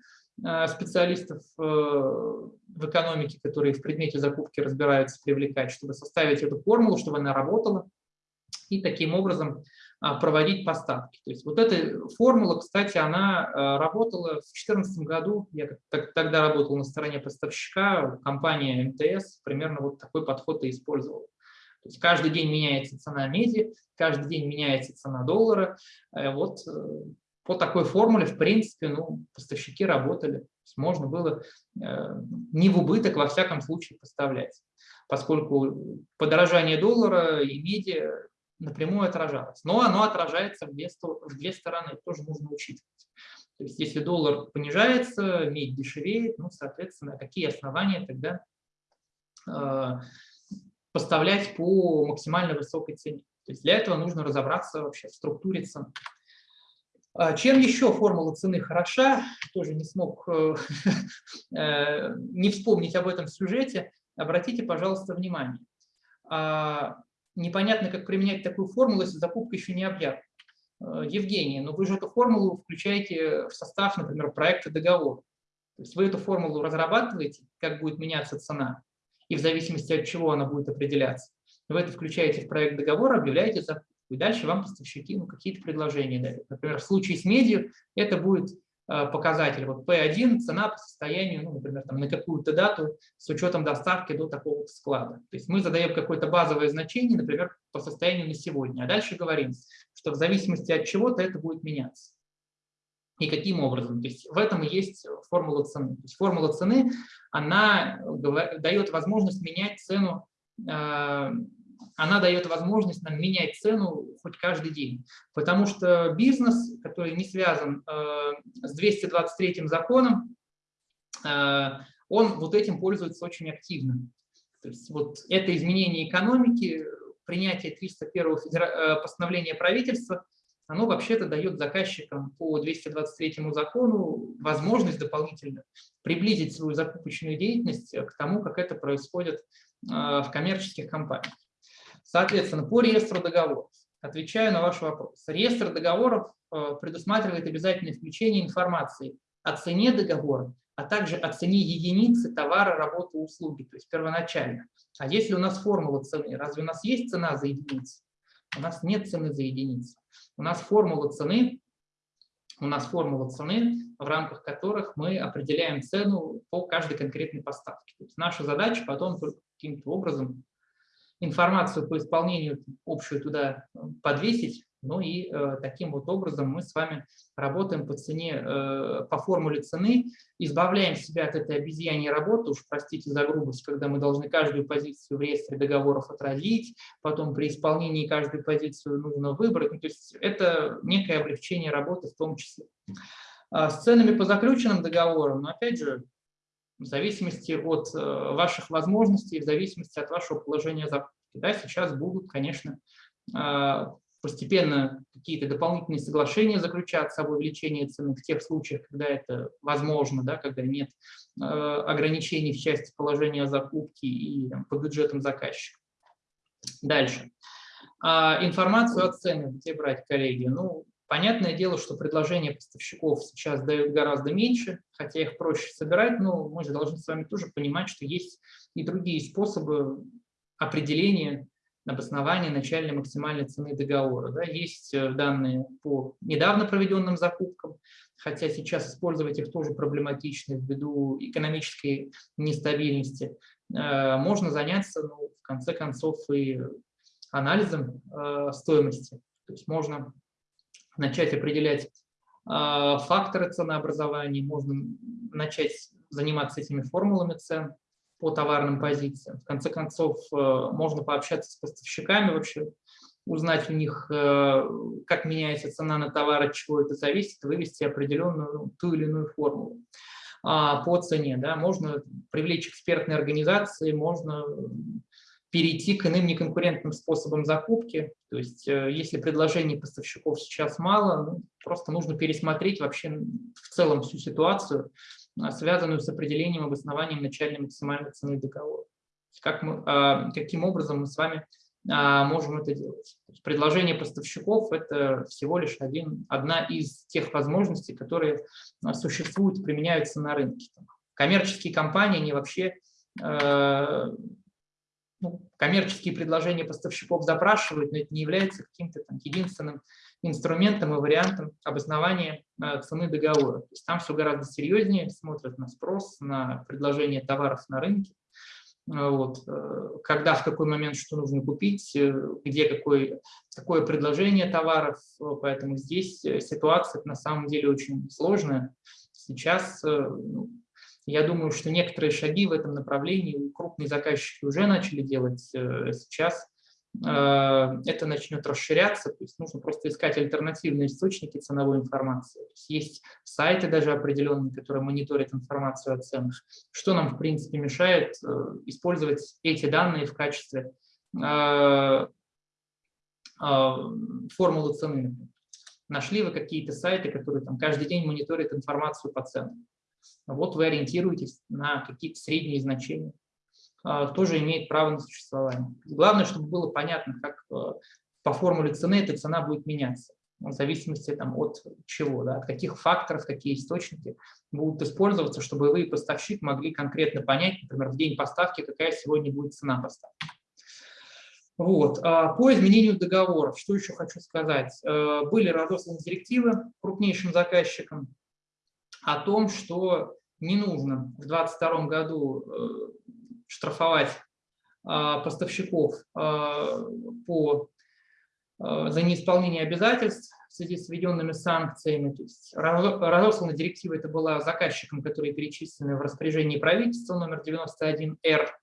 э, специалистов э, в экономике, которые в предмете закупки разбираются, привлекать, чтобы составить эту формулу, чтобы она работала, и таким образом проводить поставки. То есть вот эта формула, кстати, она а, работала в 2014 году, я тогда работал на стороне поставщика, компания МТС примерно вот такой подход и использовала. То есть каждый день меняется цена меди, каждый день меняется цена доллара. Вот по такой формуле, в принципе, ну, поставщики работали. Можно было не в убыток, во всяком случае, поставлять, поскольку подорожание доллара и меди напрямую отражалось. Но оно отражается в две, в две стороны, тоже нужно учитывать. То есть если доллар понижается, медь дешевеет, ну, соответственно, какие основания тогда э, поставлять по максимально высокой цене? То есть для этого нужно разобраться вообще в структуре цен. А чем еще формула цены хороша, тоже не смог э, <laughs> э, не вспомнить об этом сюжете, обратите, пожалуйста, внимание. Непонятно, как применять такую формулу, если закупка еще не объявлена. Э, Евгений, но вы же эту формулу включаете в состав, например, проекта договора. То есть вы эту формулу разрабатываете, как будет меняться цена, и в зависимости от чего она будет определяться. Вы это включаете в проект договора, объявляете закупку, и дальше вам поставщики ну, какие-то предложения дают. Например, в случае с медью это будет показатель. Вот P1 – цена по состоянию, ну, например, там, на какую-то дату с учетом доставки до такого склада. То есть мы задаем какое-то базовое значение, например, по состоянию на сегодня, а дальше говорим, что в зависимости от чего-то это будет меняться. И каким образом? То есть в этом и есть формула цены. То есть формула цены, она дает возможность менять цену э, она дает возможность нам менять цену хоть каждый день. Потому что бизнес, который не связан э, с 223 законом, э, он вот этим пользуется очень активно. То есть вот это изменение экономики, принятие 301 федера... Э, постановления правительства, оно вообще-то дает заказчикам по 223 закону возможность дополнительно приблизить свою закупочную деятельность к тому, как это происходит в коммерческих компаниях. Соответственно, по реестру договоров, отвечаю на ваш вопрос. Реестр договоров э, предусматривает обязательное включение информации о цене договора, а также о цене единицы товара, работы, услуги, то есть первоначально. А если у нас формула цены, разве у нас есть цена за единицу? У нас нет цены за единицу. У нас формула цены, у нас формула цены, в рамках которых мы определяем цену по каждой конкретной поставке. То есть наша задача потом каким-то образом информацию по исполнению общую туда э, подвесить, ну и э, таким вот образом мы с вами работаем по цене, э, по формуле цены, избавляем себя от этой обезьяньей работы, уж простите за грубость, когда мы должны каждую позицию в реестре договоров отразить, потом при исполнении каждую позицию нужно выбрать, ну, то есть это некое облегчение работы в том числе. А с ценами по заключенным договорам, но опять же, в зависимости от э, ваших возможностей, в зависимости от вашего положения закупки. Да, сейчас будут, конечно, э, постепенно какие-то дополнительные соглашения заключаться об увеличении цены в тех случаях, когда это возможно, да, когда нет э, ограничений в части положения закупки и по бюджетам заказчика. Дальше. А, информацию о ценах где брать, коллеги? Ну, Понятное дело, что предложения поставщиков сейчас дают гораздо меньше, хотя их проще собирать, но мы же должны с вами тоже понимать, что есть и другие способы определения обоснования начальной максимальной цены договора. Да, есть э, данные по недавно проведенным закупкам, хотя сейчас использовать их тоже проблематично ввиду экономической нестабильности. Э, можно заняться, ну, в конце концов, и анализом э, стоимости. То есть можно начать определять а, факторы ценообразования, можно начать заниматься этими формулами цен по товарным позициям. В конце концов, э, можно пообщаться с поставщиками вообще, узнать у них, э, как меняется цена на товар, от чего это зависит, вывести определенную ну, ту или иную формулу а, по цене. Да. Можно привлечь экспертные организации, можно перейти к иным неконкурентным способам закупки. То есть э, если предложений поставщиков сейчас мало, ну, просто нужно пересмотреть вообще в целом всю ситуацию, а, связанную с определением обоснованием начальной максимальной цены договора. Как мы, а, каким образом мы с вами а, можем это делать. Предложение поставщиков – это всего лишь один, одна из тех возможностей, которые существуют, применяются на рынке. Коммерческие компании, они вообще ну, коммерческие предложения поставщиков запрашивают, но это не является каким-то единственным инструментом и вариантом обоснования э, цены договора. То есть там все гораздо серьезнее, смотрят на спрос, на предложение товаров на рынке. вот, когда, в какой момент что нужно купить, где какой, какое предложение товаров, поэтому здесь ситуация на самом деле очень сложная. Сейчас ну, я думаю, что некоторые шаги в этом направлении крупные заказчики уже начали делать сейчас, Э, это начнет расширяться, то есть нужно просто искать альтернативные источники ценовой информации. есть, есть сайты даже определенные, которые мониторят информацию о ценах. Что нам, в принципе, мешает э, использовать эти данные в качестве э, формулы цены? Нашли вы какие-то сайты, которые там каждый день мониторят информацию по ценам. Вот вы ориентируетесь на какие-то средние значения. А, тоже имеет право на существование. Главное, чтобы было понятно, как э, по формуле цены эта цена будет меняться, в зависимости там, от чего, да, от каких факторов, какие источники будут использоваться, чтобы вы, поставщик, могли конкретно понять, например, в день поставки, какая сегодня будет цена поставки. Вот. А, по изменению договоров, что еще хочу сказать. Э, были разосланы директивы крупнейшим заказчикам о том, что не нужно в 2022 году э, штрафовать а, поставщиков а, по, за неисполнение обязательств в связи с введенными санкциями. То есть разослана директива это была заказчикам, которые перечислены в распоряжении правительства номер 91-Р.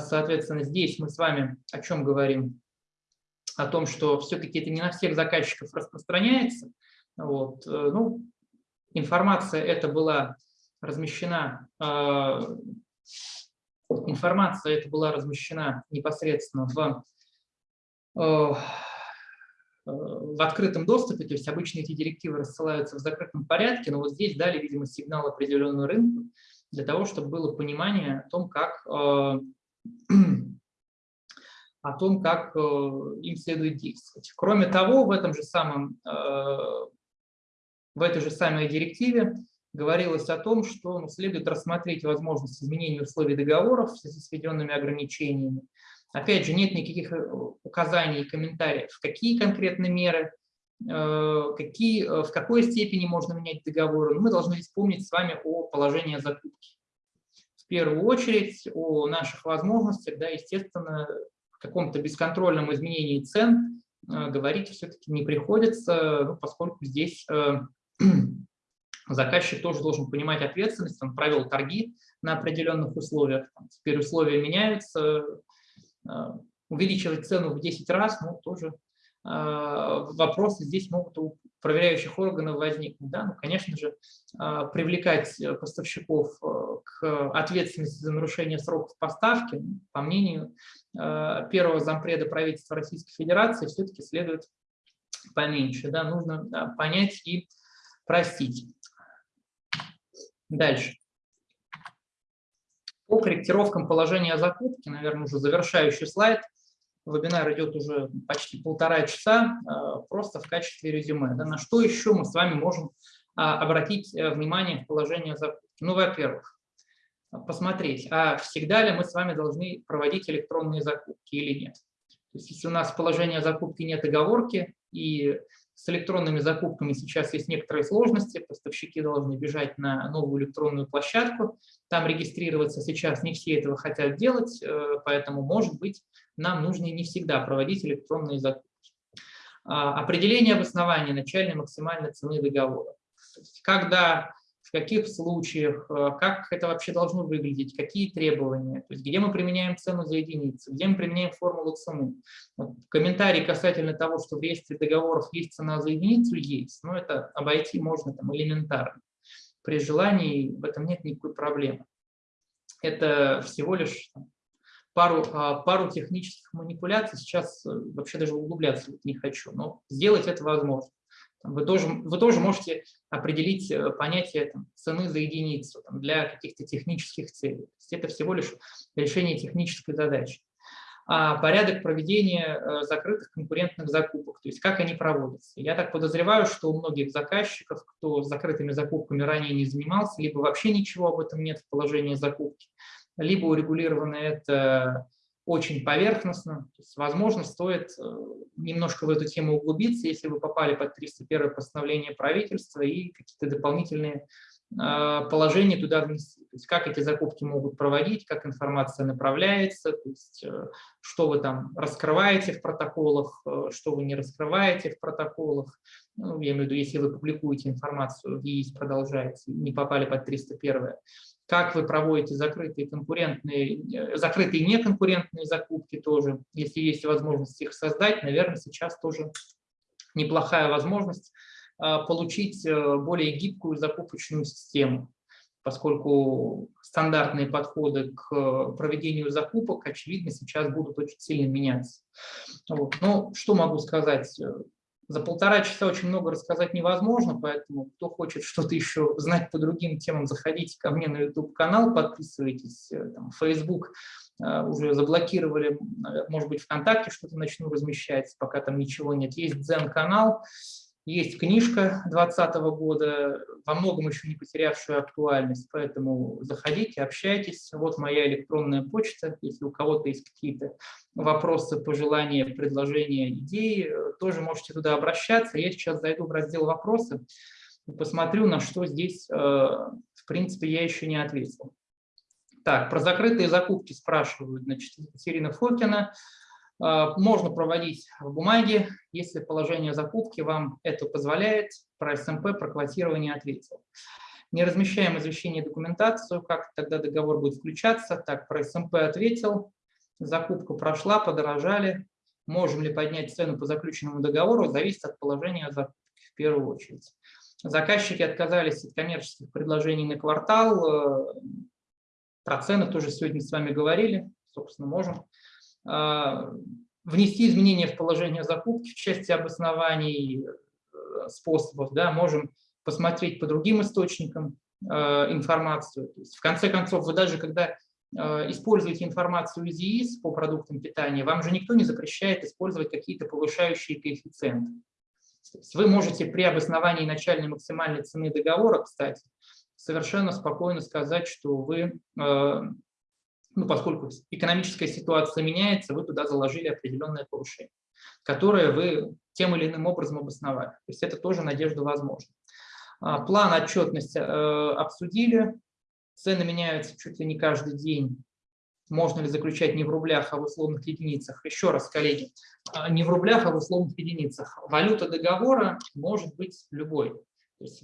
Соответственно, здесь мы с вами о чем говорим? О том, что все-таки это не на всех заказчиков распространяется. Вот. Э, ну, информация эта была размещена информация эта была размещена непосредственно в, э, э, в открытом доступе, то есть обычно эти директивы рассылаются в закрытом порядке, но вот здесь дали, видимо, сигнал определенную рынку для того, чтобы было понимание о том, как, э, о том, как им следует действовать. Кроме того, в, этом же самом, в этой же самой директиве говорилось о том, что ну, следует рассмотреть возможность изменения условий договоров с введенными ограничениями. Опять же, нет никаких э, указаний и комментариев, какие конкретно меры, э, какие, э, в какой степени можно менять договоры. Но мы должны вспомнить с вами о положении закупки. В первую очередь о наших возможностях, да, естественно, в каком-то бесконтрольном изменении цен говорить все-таки не приходится, ну, поскольку здесь <clears throat> заказчик тоже должен понимать ответственность, он провел торги на определенных условиях, теперь условия меняются, э, увеличивать цену в 10 раз, ну, тоже э, вопросы здесь могут у проверяющих органов возникнуть. Да? Ну, конечно же, э, привлекать поставщиков к ответственности за нарушение сроков поставки, ну, по мнению первого зампреда правительства Российской Федерации, все-таки следует поменьше. Да? Нужно понять и простить. Дальше. По корректировкам положения закупки, наверное, уже завершающий слайд. Вебинар идет уже почти полтора часа, а, просто в качестве резюме. Да, на что еще мы с вами можем а, обратить э, внимание в положение закупки? Ну, во-первых, посмотреть, а всегда ли мы с вами должны проводить электронные закупки или нет. То есть, если у нас в положении закупки нет оговорки, и с электронными закупками сейчас есть некоторые сложности, поставщики должны бежать на новую электронную площадку, там регистрироваться сейчас не все этого хотят делать, э, поэтому, может быть, нам нужно не всегда проводить электронные закупки. А, определение обоснования начальной максимальной цены договора. Когда в каких случаях, э, как это вообще должно выглядеть, какие требования, то есть где мы применяем цену за единицу, где мы применяем формулу цены. Вот комментарий касательно того, что в реестре договоров есть цена за единицу, есть, но это обойти можно там элементарно. При желании в этом нет никакой проблемы. Это всего лишь пару, а, пару технических манипуляций, сейчас э, вообще даже углубляться не хочу, но сделать это возможно. Вы тоже, вы тоже можете определить э, понятие там, цены за единицу там, для каких-то технических целей. То есть это всего лишь решение технической задачи. А порядок проведения э, закрытых конкурентных закупок, то есть как они проводятся. Я так подозреваю, что у многих заказчиков, кто закрытыми закупками ранее не занимался, либо вообще ничего об этом нет в положении закупки, либо урегулировано это очень поверхностно. То есть, возможно, стоит э, немножко в эту тему углубиться, если вы попали под 301 постановление правительства и какие-то дополнительные положение туда внести. То есть как эти закупки могут проводить, как информация направляется, то есть что вы там раскрываете в протоколах, что вы не раскрываете в протоколах. Ну, я имею в виду, если вы публикуете информацию в ЕИС, продолжаете, не попали под 301 как вы проводите закрытые конкурентные, э, закрытые неконкурентные закупки тоже, если есть возможность их создать, наверное, сейчас тоже неплохая возможность получить э, более гибкую закупочную систему, поскольку стандартные подходы к проведению закупок, очевидно, сейчас будут очень сильно меняться. Вот. Ну, что могу сказать? За полтора часа очень много рассказать невозможно, поэтому кто хочет что-то еще знать по другим темам, заходите ко мне на YouTube-канал, подписывайтесь, э, там, Facebook э, уже заблокировали, может быть, ВКонтакте что-то начну размещать, пока там ничего нет. Есть Дзен-канал, есть книжка 2020 года, во многом еще не потерявшая актуальность, поэтому заходите, общайтесь. Вот моя электронная почта, если у кого-то есть какие-то вопросы, пожелания, предложения, идеи, тоже можете туда обращаться. Я сейчас зайду в раздел «Вопросы» и посмотрю, на что здесь, э, в принципе, я еще не ответил. Так, про закрытые закупки спрашивают, значит, Екатерина Фокина. А, можно проводить в бумаге, если положение закупки вам это позволяет. Про СМП, про квотирование ответил. Не размещаем извещение документацию, как тогда договор будет включаться. Так, про СМП ответил. Закупка прошла, подорожали. Можем ли поднять цену по заключенному договору, зависит от положения закупки в первую очередь. Заказчики отказались от коммерческих предложений на квартал. Э, про цены тоже сегодня с вами говорили, собственно, можем. А, внести изменения в положение закупки в части обоснований э, способов, да, можем посмотреть по другим источникам э, информацию. То есть, в конце концов, вы даже когда э, используете информацию из ЕИС по продуктам питания, вам же никто не запрещает использовать какие-то повышающие коэффициенты. вы можете при обосновании начальной максимальной цены договора, кстати, совершенно спокойно сказать, что вы ну, поскольку экономическая ситуация меняется, вы туда заложили определенное повышение, которое вы тем или иным образом обосновали. То есть это тоже надежда возможна. А, план отчетности э, обсудили, цены меняются чуть ли не каждый день. Можно ли заключать не в рублях, а в условных единицах? Еще раз, коллеги, а, не в рублях, а в условных единицах. Валюта договора может быть любой. То есть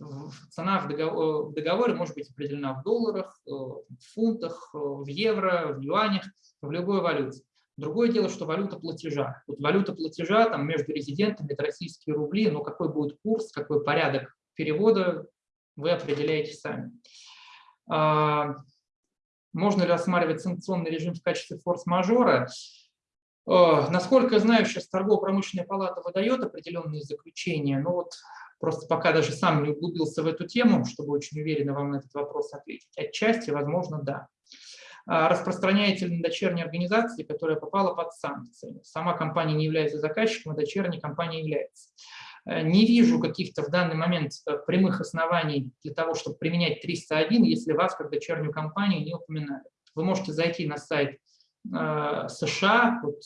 цена в договоре, в договоре может быть определена в долларах, э, в фунтах, э, в евро, в юанях, в любой валюте. Другое дело, что валюта платежа. Вот валюта платежа там, между резидентами – это российские рубли, но какой будет курс, какой порядок перевода, вы определяете сами. А, можно ли рассматривать санкционный режим в качестве форс-мажора? Насколько я знаю, сейчас торгово-промышленная палата выдает определенные заключения, но вот Просто пока даже сам не углубился в эту тему, чтобы очень уверенно вам на этот вопрос ответить. Отчасти, возможно, да. А распространяете на дочерние организации, которая попала под санкции? Сама компания не является заказчиком, а дочерняя компания является. Э, не вижу каких-то в данный момент э, прямых оснований для того, чтобы применять 301, если вас как дочернюю компанию не упоминают. Вы можете зайти на сайт э, США, вот,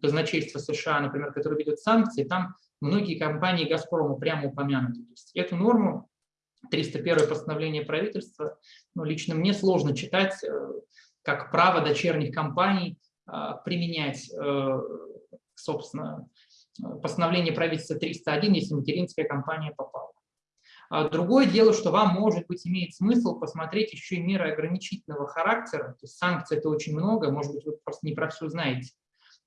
казначейство США, например, которое ведет санкции, там многие компании «Газпрома» прямо упомянуты. То есть эту норму, 301 постановление правительства, ну, лично мне сложно читать, э, как право дочерних компаний а, применять, э, собственно, постановление правительства 301, если материнская компания попала. А другое дело, что вам, может быть, имеет смысл посмотреть еще и меры ограничительного характера, то есть санкций это очень много, может быть, вы просто не про все знаете.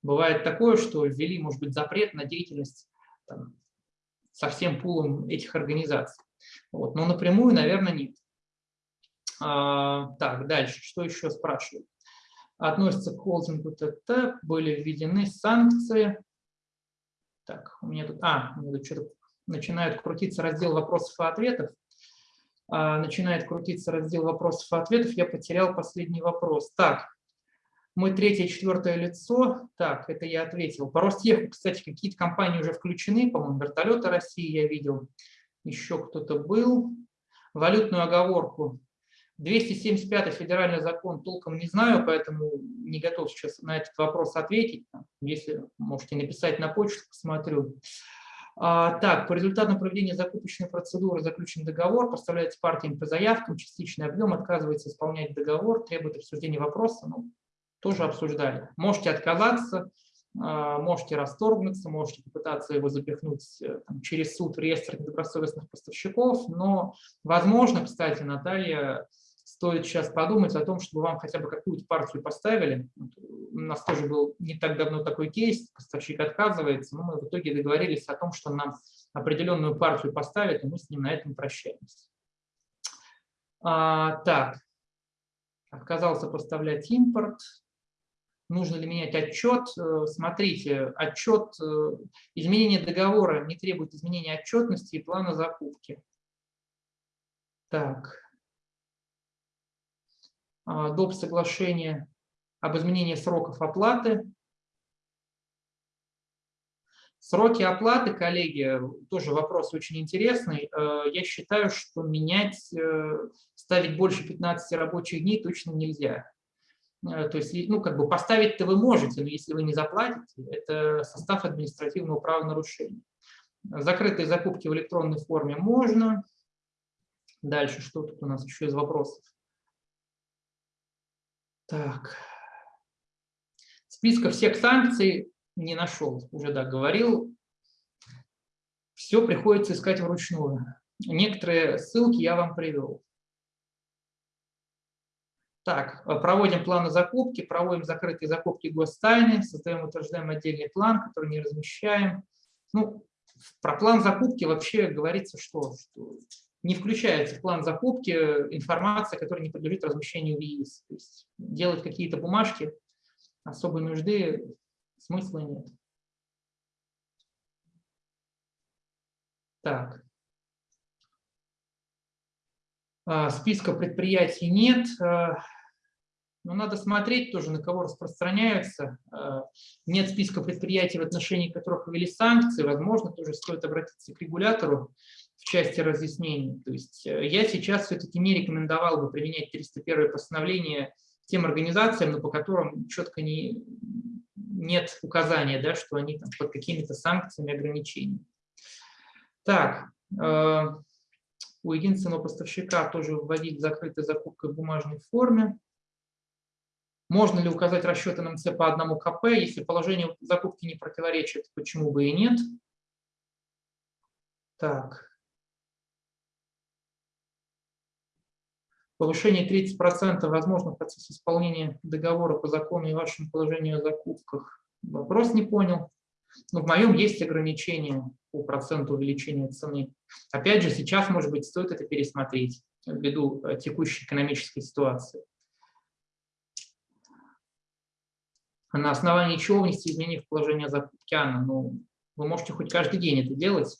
Бывает такое, что ввели, может быть, запрет на деятельность там, со всем пулом этих организаций. Вот. Но напрямую, наверное, нет. А, так, дальше, что еще спрашивают? Относится к холдингу ТТ, были введены санкции. Так, у меня тут, а, у меня тут что-то начинает крутиться раздел вопросов и ответов. А, начинает крутиться раздел вопросов и ответов, я потерял последний вопрос. Так, мы третье, четвертое лицо. Так, это я ответил. По Ростеху, кстати, какие-то компании уже включены. По-моему, вертолеты России я видел. Еще кто-то был. Валютную оговорку. 275 федеральный закон толком не знаю, поэтому не готов сейчас на этот вопрос ответить. Если можете написать на почту, посмотрю. А, так, по результатам проведения закупочной процедуры заключен договор, поставляется партиям по заявкам, частичный объем, отказывается исполнять договор, требует обсуждения вопроса, ну, тоже обсуждали. Можете отказаться, а, можете расторгнуться, можете попытаться его запихнуть э, там, через суд в реестр недобросовестных поставщиков, но, возможно, кстати, Наталья, стоит сейчас подумать о том, чтобы вам хотя бы какую-то партию поставили. У нас тоже был не так давно такой кейс, поставщик отказывается, но мы в итоге договорились о том, что нам определенную партию поставят, и мы с ним на этом прощаемся. А, так, отказался поставлять импорт, нужно ли менять отчет. Э, смотрите, отчет, э, изменение договора не требует изменения отчетности и плана закупки. Так. А, доп. соглашение об изменении сроков оплаты. Сроки оплаты, коллеги, тоже вопрос очень интересный. Э, я считаю, что менять, ставить больше 15 рабочих дней точно нельзя. Э, то есть, ну, как бы поставить-то вы можете, но если вы не заплатите, это состав административного правонарушения. Закрытые закупки в электронной форме можно. Дальше, что тут у нас еще из вопросов? Так. Списка всех санкций не нашел, уже да, говорил. Все приходится искать вручную. Некоторые ссылки я вам привел. Так, э, проводим планы закупки, проводим закрытые закупки гостайны, создаем, утверждаем отдельный план, который не размещаем. Ну, про план закупки вообще говорится, что, что не включается в план закупки информация, которая не подлежит размещению в ЕИС. То есть делать какие-то бумажки особой нужды смысла нет. Так. А, списка предприятий нет. А, но надо смотреть тоже, на кого распространяются. А, нет списка предприятий, в отношении которых ввели санкции. Возможно, тоже стоит обратиться к регулятору в части разъяснений. То есть э, я сейчас все-таки не рекомендовал бы применять 301 постановление тем организациям, но по которым четко не, нет указания, да, что они там, под какими-то санкциями, ограничениями. Так, у единственного поставщика тоже вводить закрытой закупкой в бумажной форме. Можно ли указать расчеты НМЦ по одному КП, если положение закупки не противоречит, почему бы и нет? Так. Повышение 30% возможно в процессе исполнения договора по закону и вашему положению о закупках. Вопрос не понял. Но в моем есть ограничение по проценту увеличения цены. Опять же, сейчас, может быть, стоит это пересмотреть ввиду э, текущей экономической ситуации. На основании чего внести изменения в положение закупки АНА? Ну, вы можете хоть каждый день это делать.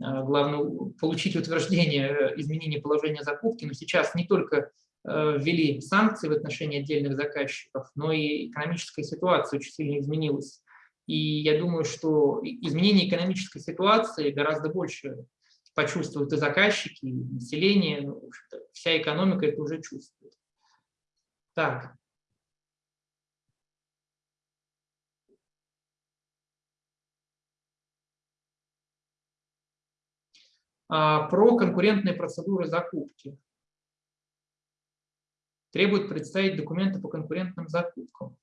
Э, главное получить утверждение э, изменения положения закупки. Но сейчас не только ввели санкции в отношении отдельных заказчиков, но и экономическая ситуация очень сильно изменилась. И я думаю, что изменение экономической ситуации гораздо больше почувствуют и заказчики, и население, ну, вся экономика это уже чувствует. Так. А, про конкурентные процедуры закупки. Требует представить документы по конкурентным закупкам.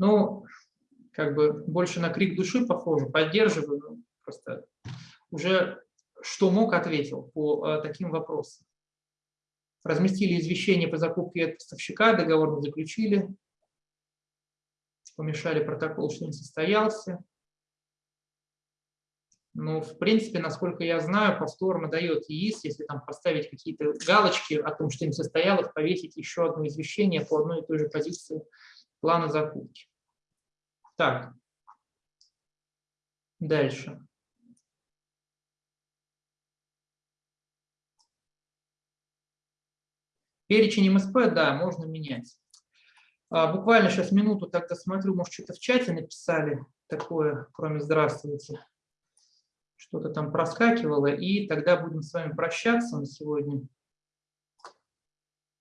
Ну, как бы больше на крик души похоже, поддерживаю, ну, просто уже что мог, ответил по а, таким вопросам. Разместили извещение по закупке от поставщика, договор мы заключили, помешали протокол, что не состоялся. Ну, в принципе, насколько я знаю, повторно дает ЕИС, если там поставить какие-то галочки о том, что не состоялось, повесить еще одно извещение по одной и той же позиции плана закупки. Так, дальше. Перечень МСП, да, можно менять. А, буквально сейчас минуту тогда смотрю, может, что-то в чате написали такое, кроме «здравствуйте». Что-то там проскакивало, и тогда будем с вами прощаться на сегодня.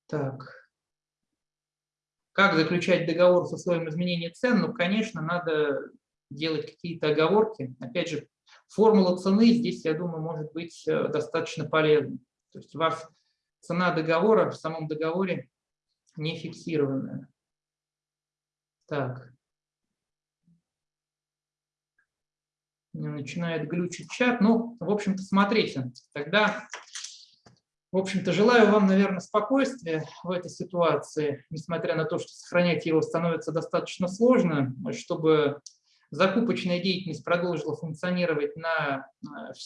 Так. Как заключать договор с условием изменения цен? Ну, конечно, надо делать какие-то оговорки. Опять же, формула цены здесь, я думаю, может быть э, достаточно полезной. То есть у вас цена договора в самом договоре не фиксированная. Так. Начинает глючить чат. Ну, в общем-то, смотрите. Тогда, в общем-то, желаю вам, наверное, спокойствия в этой ситуации, несмотря на то, что сохранять его становится достаточно сложно, чтобы закупочная деятельность продолжила функционировать, на,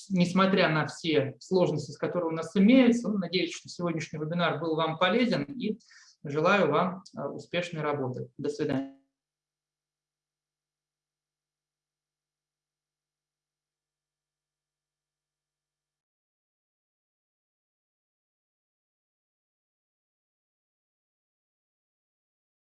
несмотря на все сложности, с которыми у нас имеются. Ну, надеюсь, что сегодняшний вебинар был вам полезен и желаю вам успешной работы. До свидания.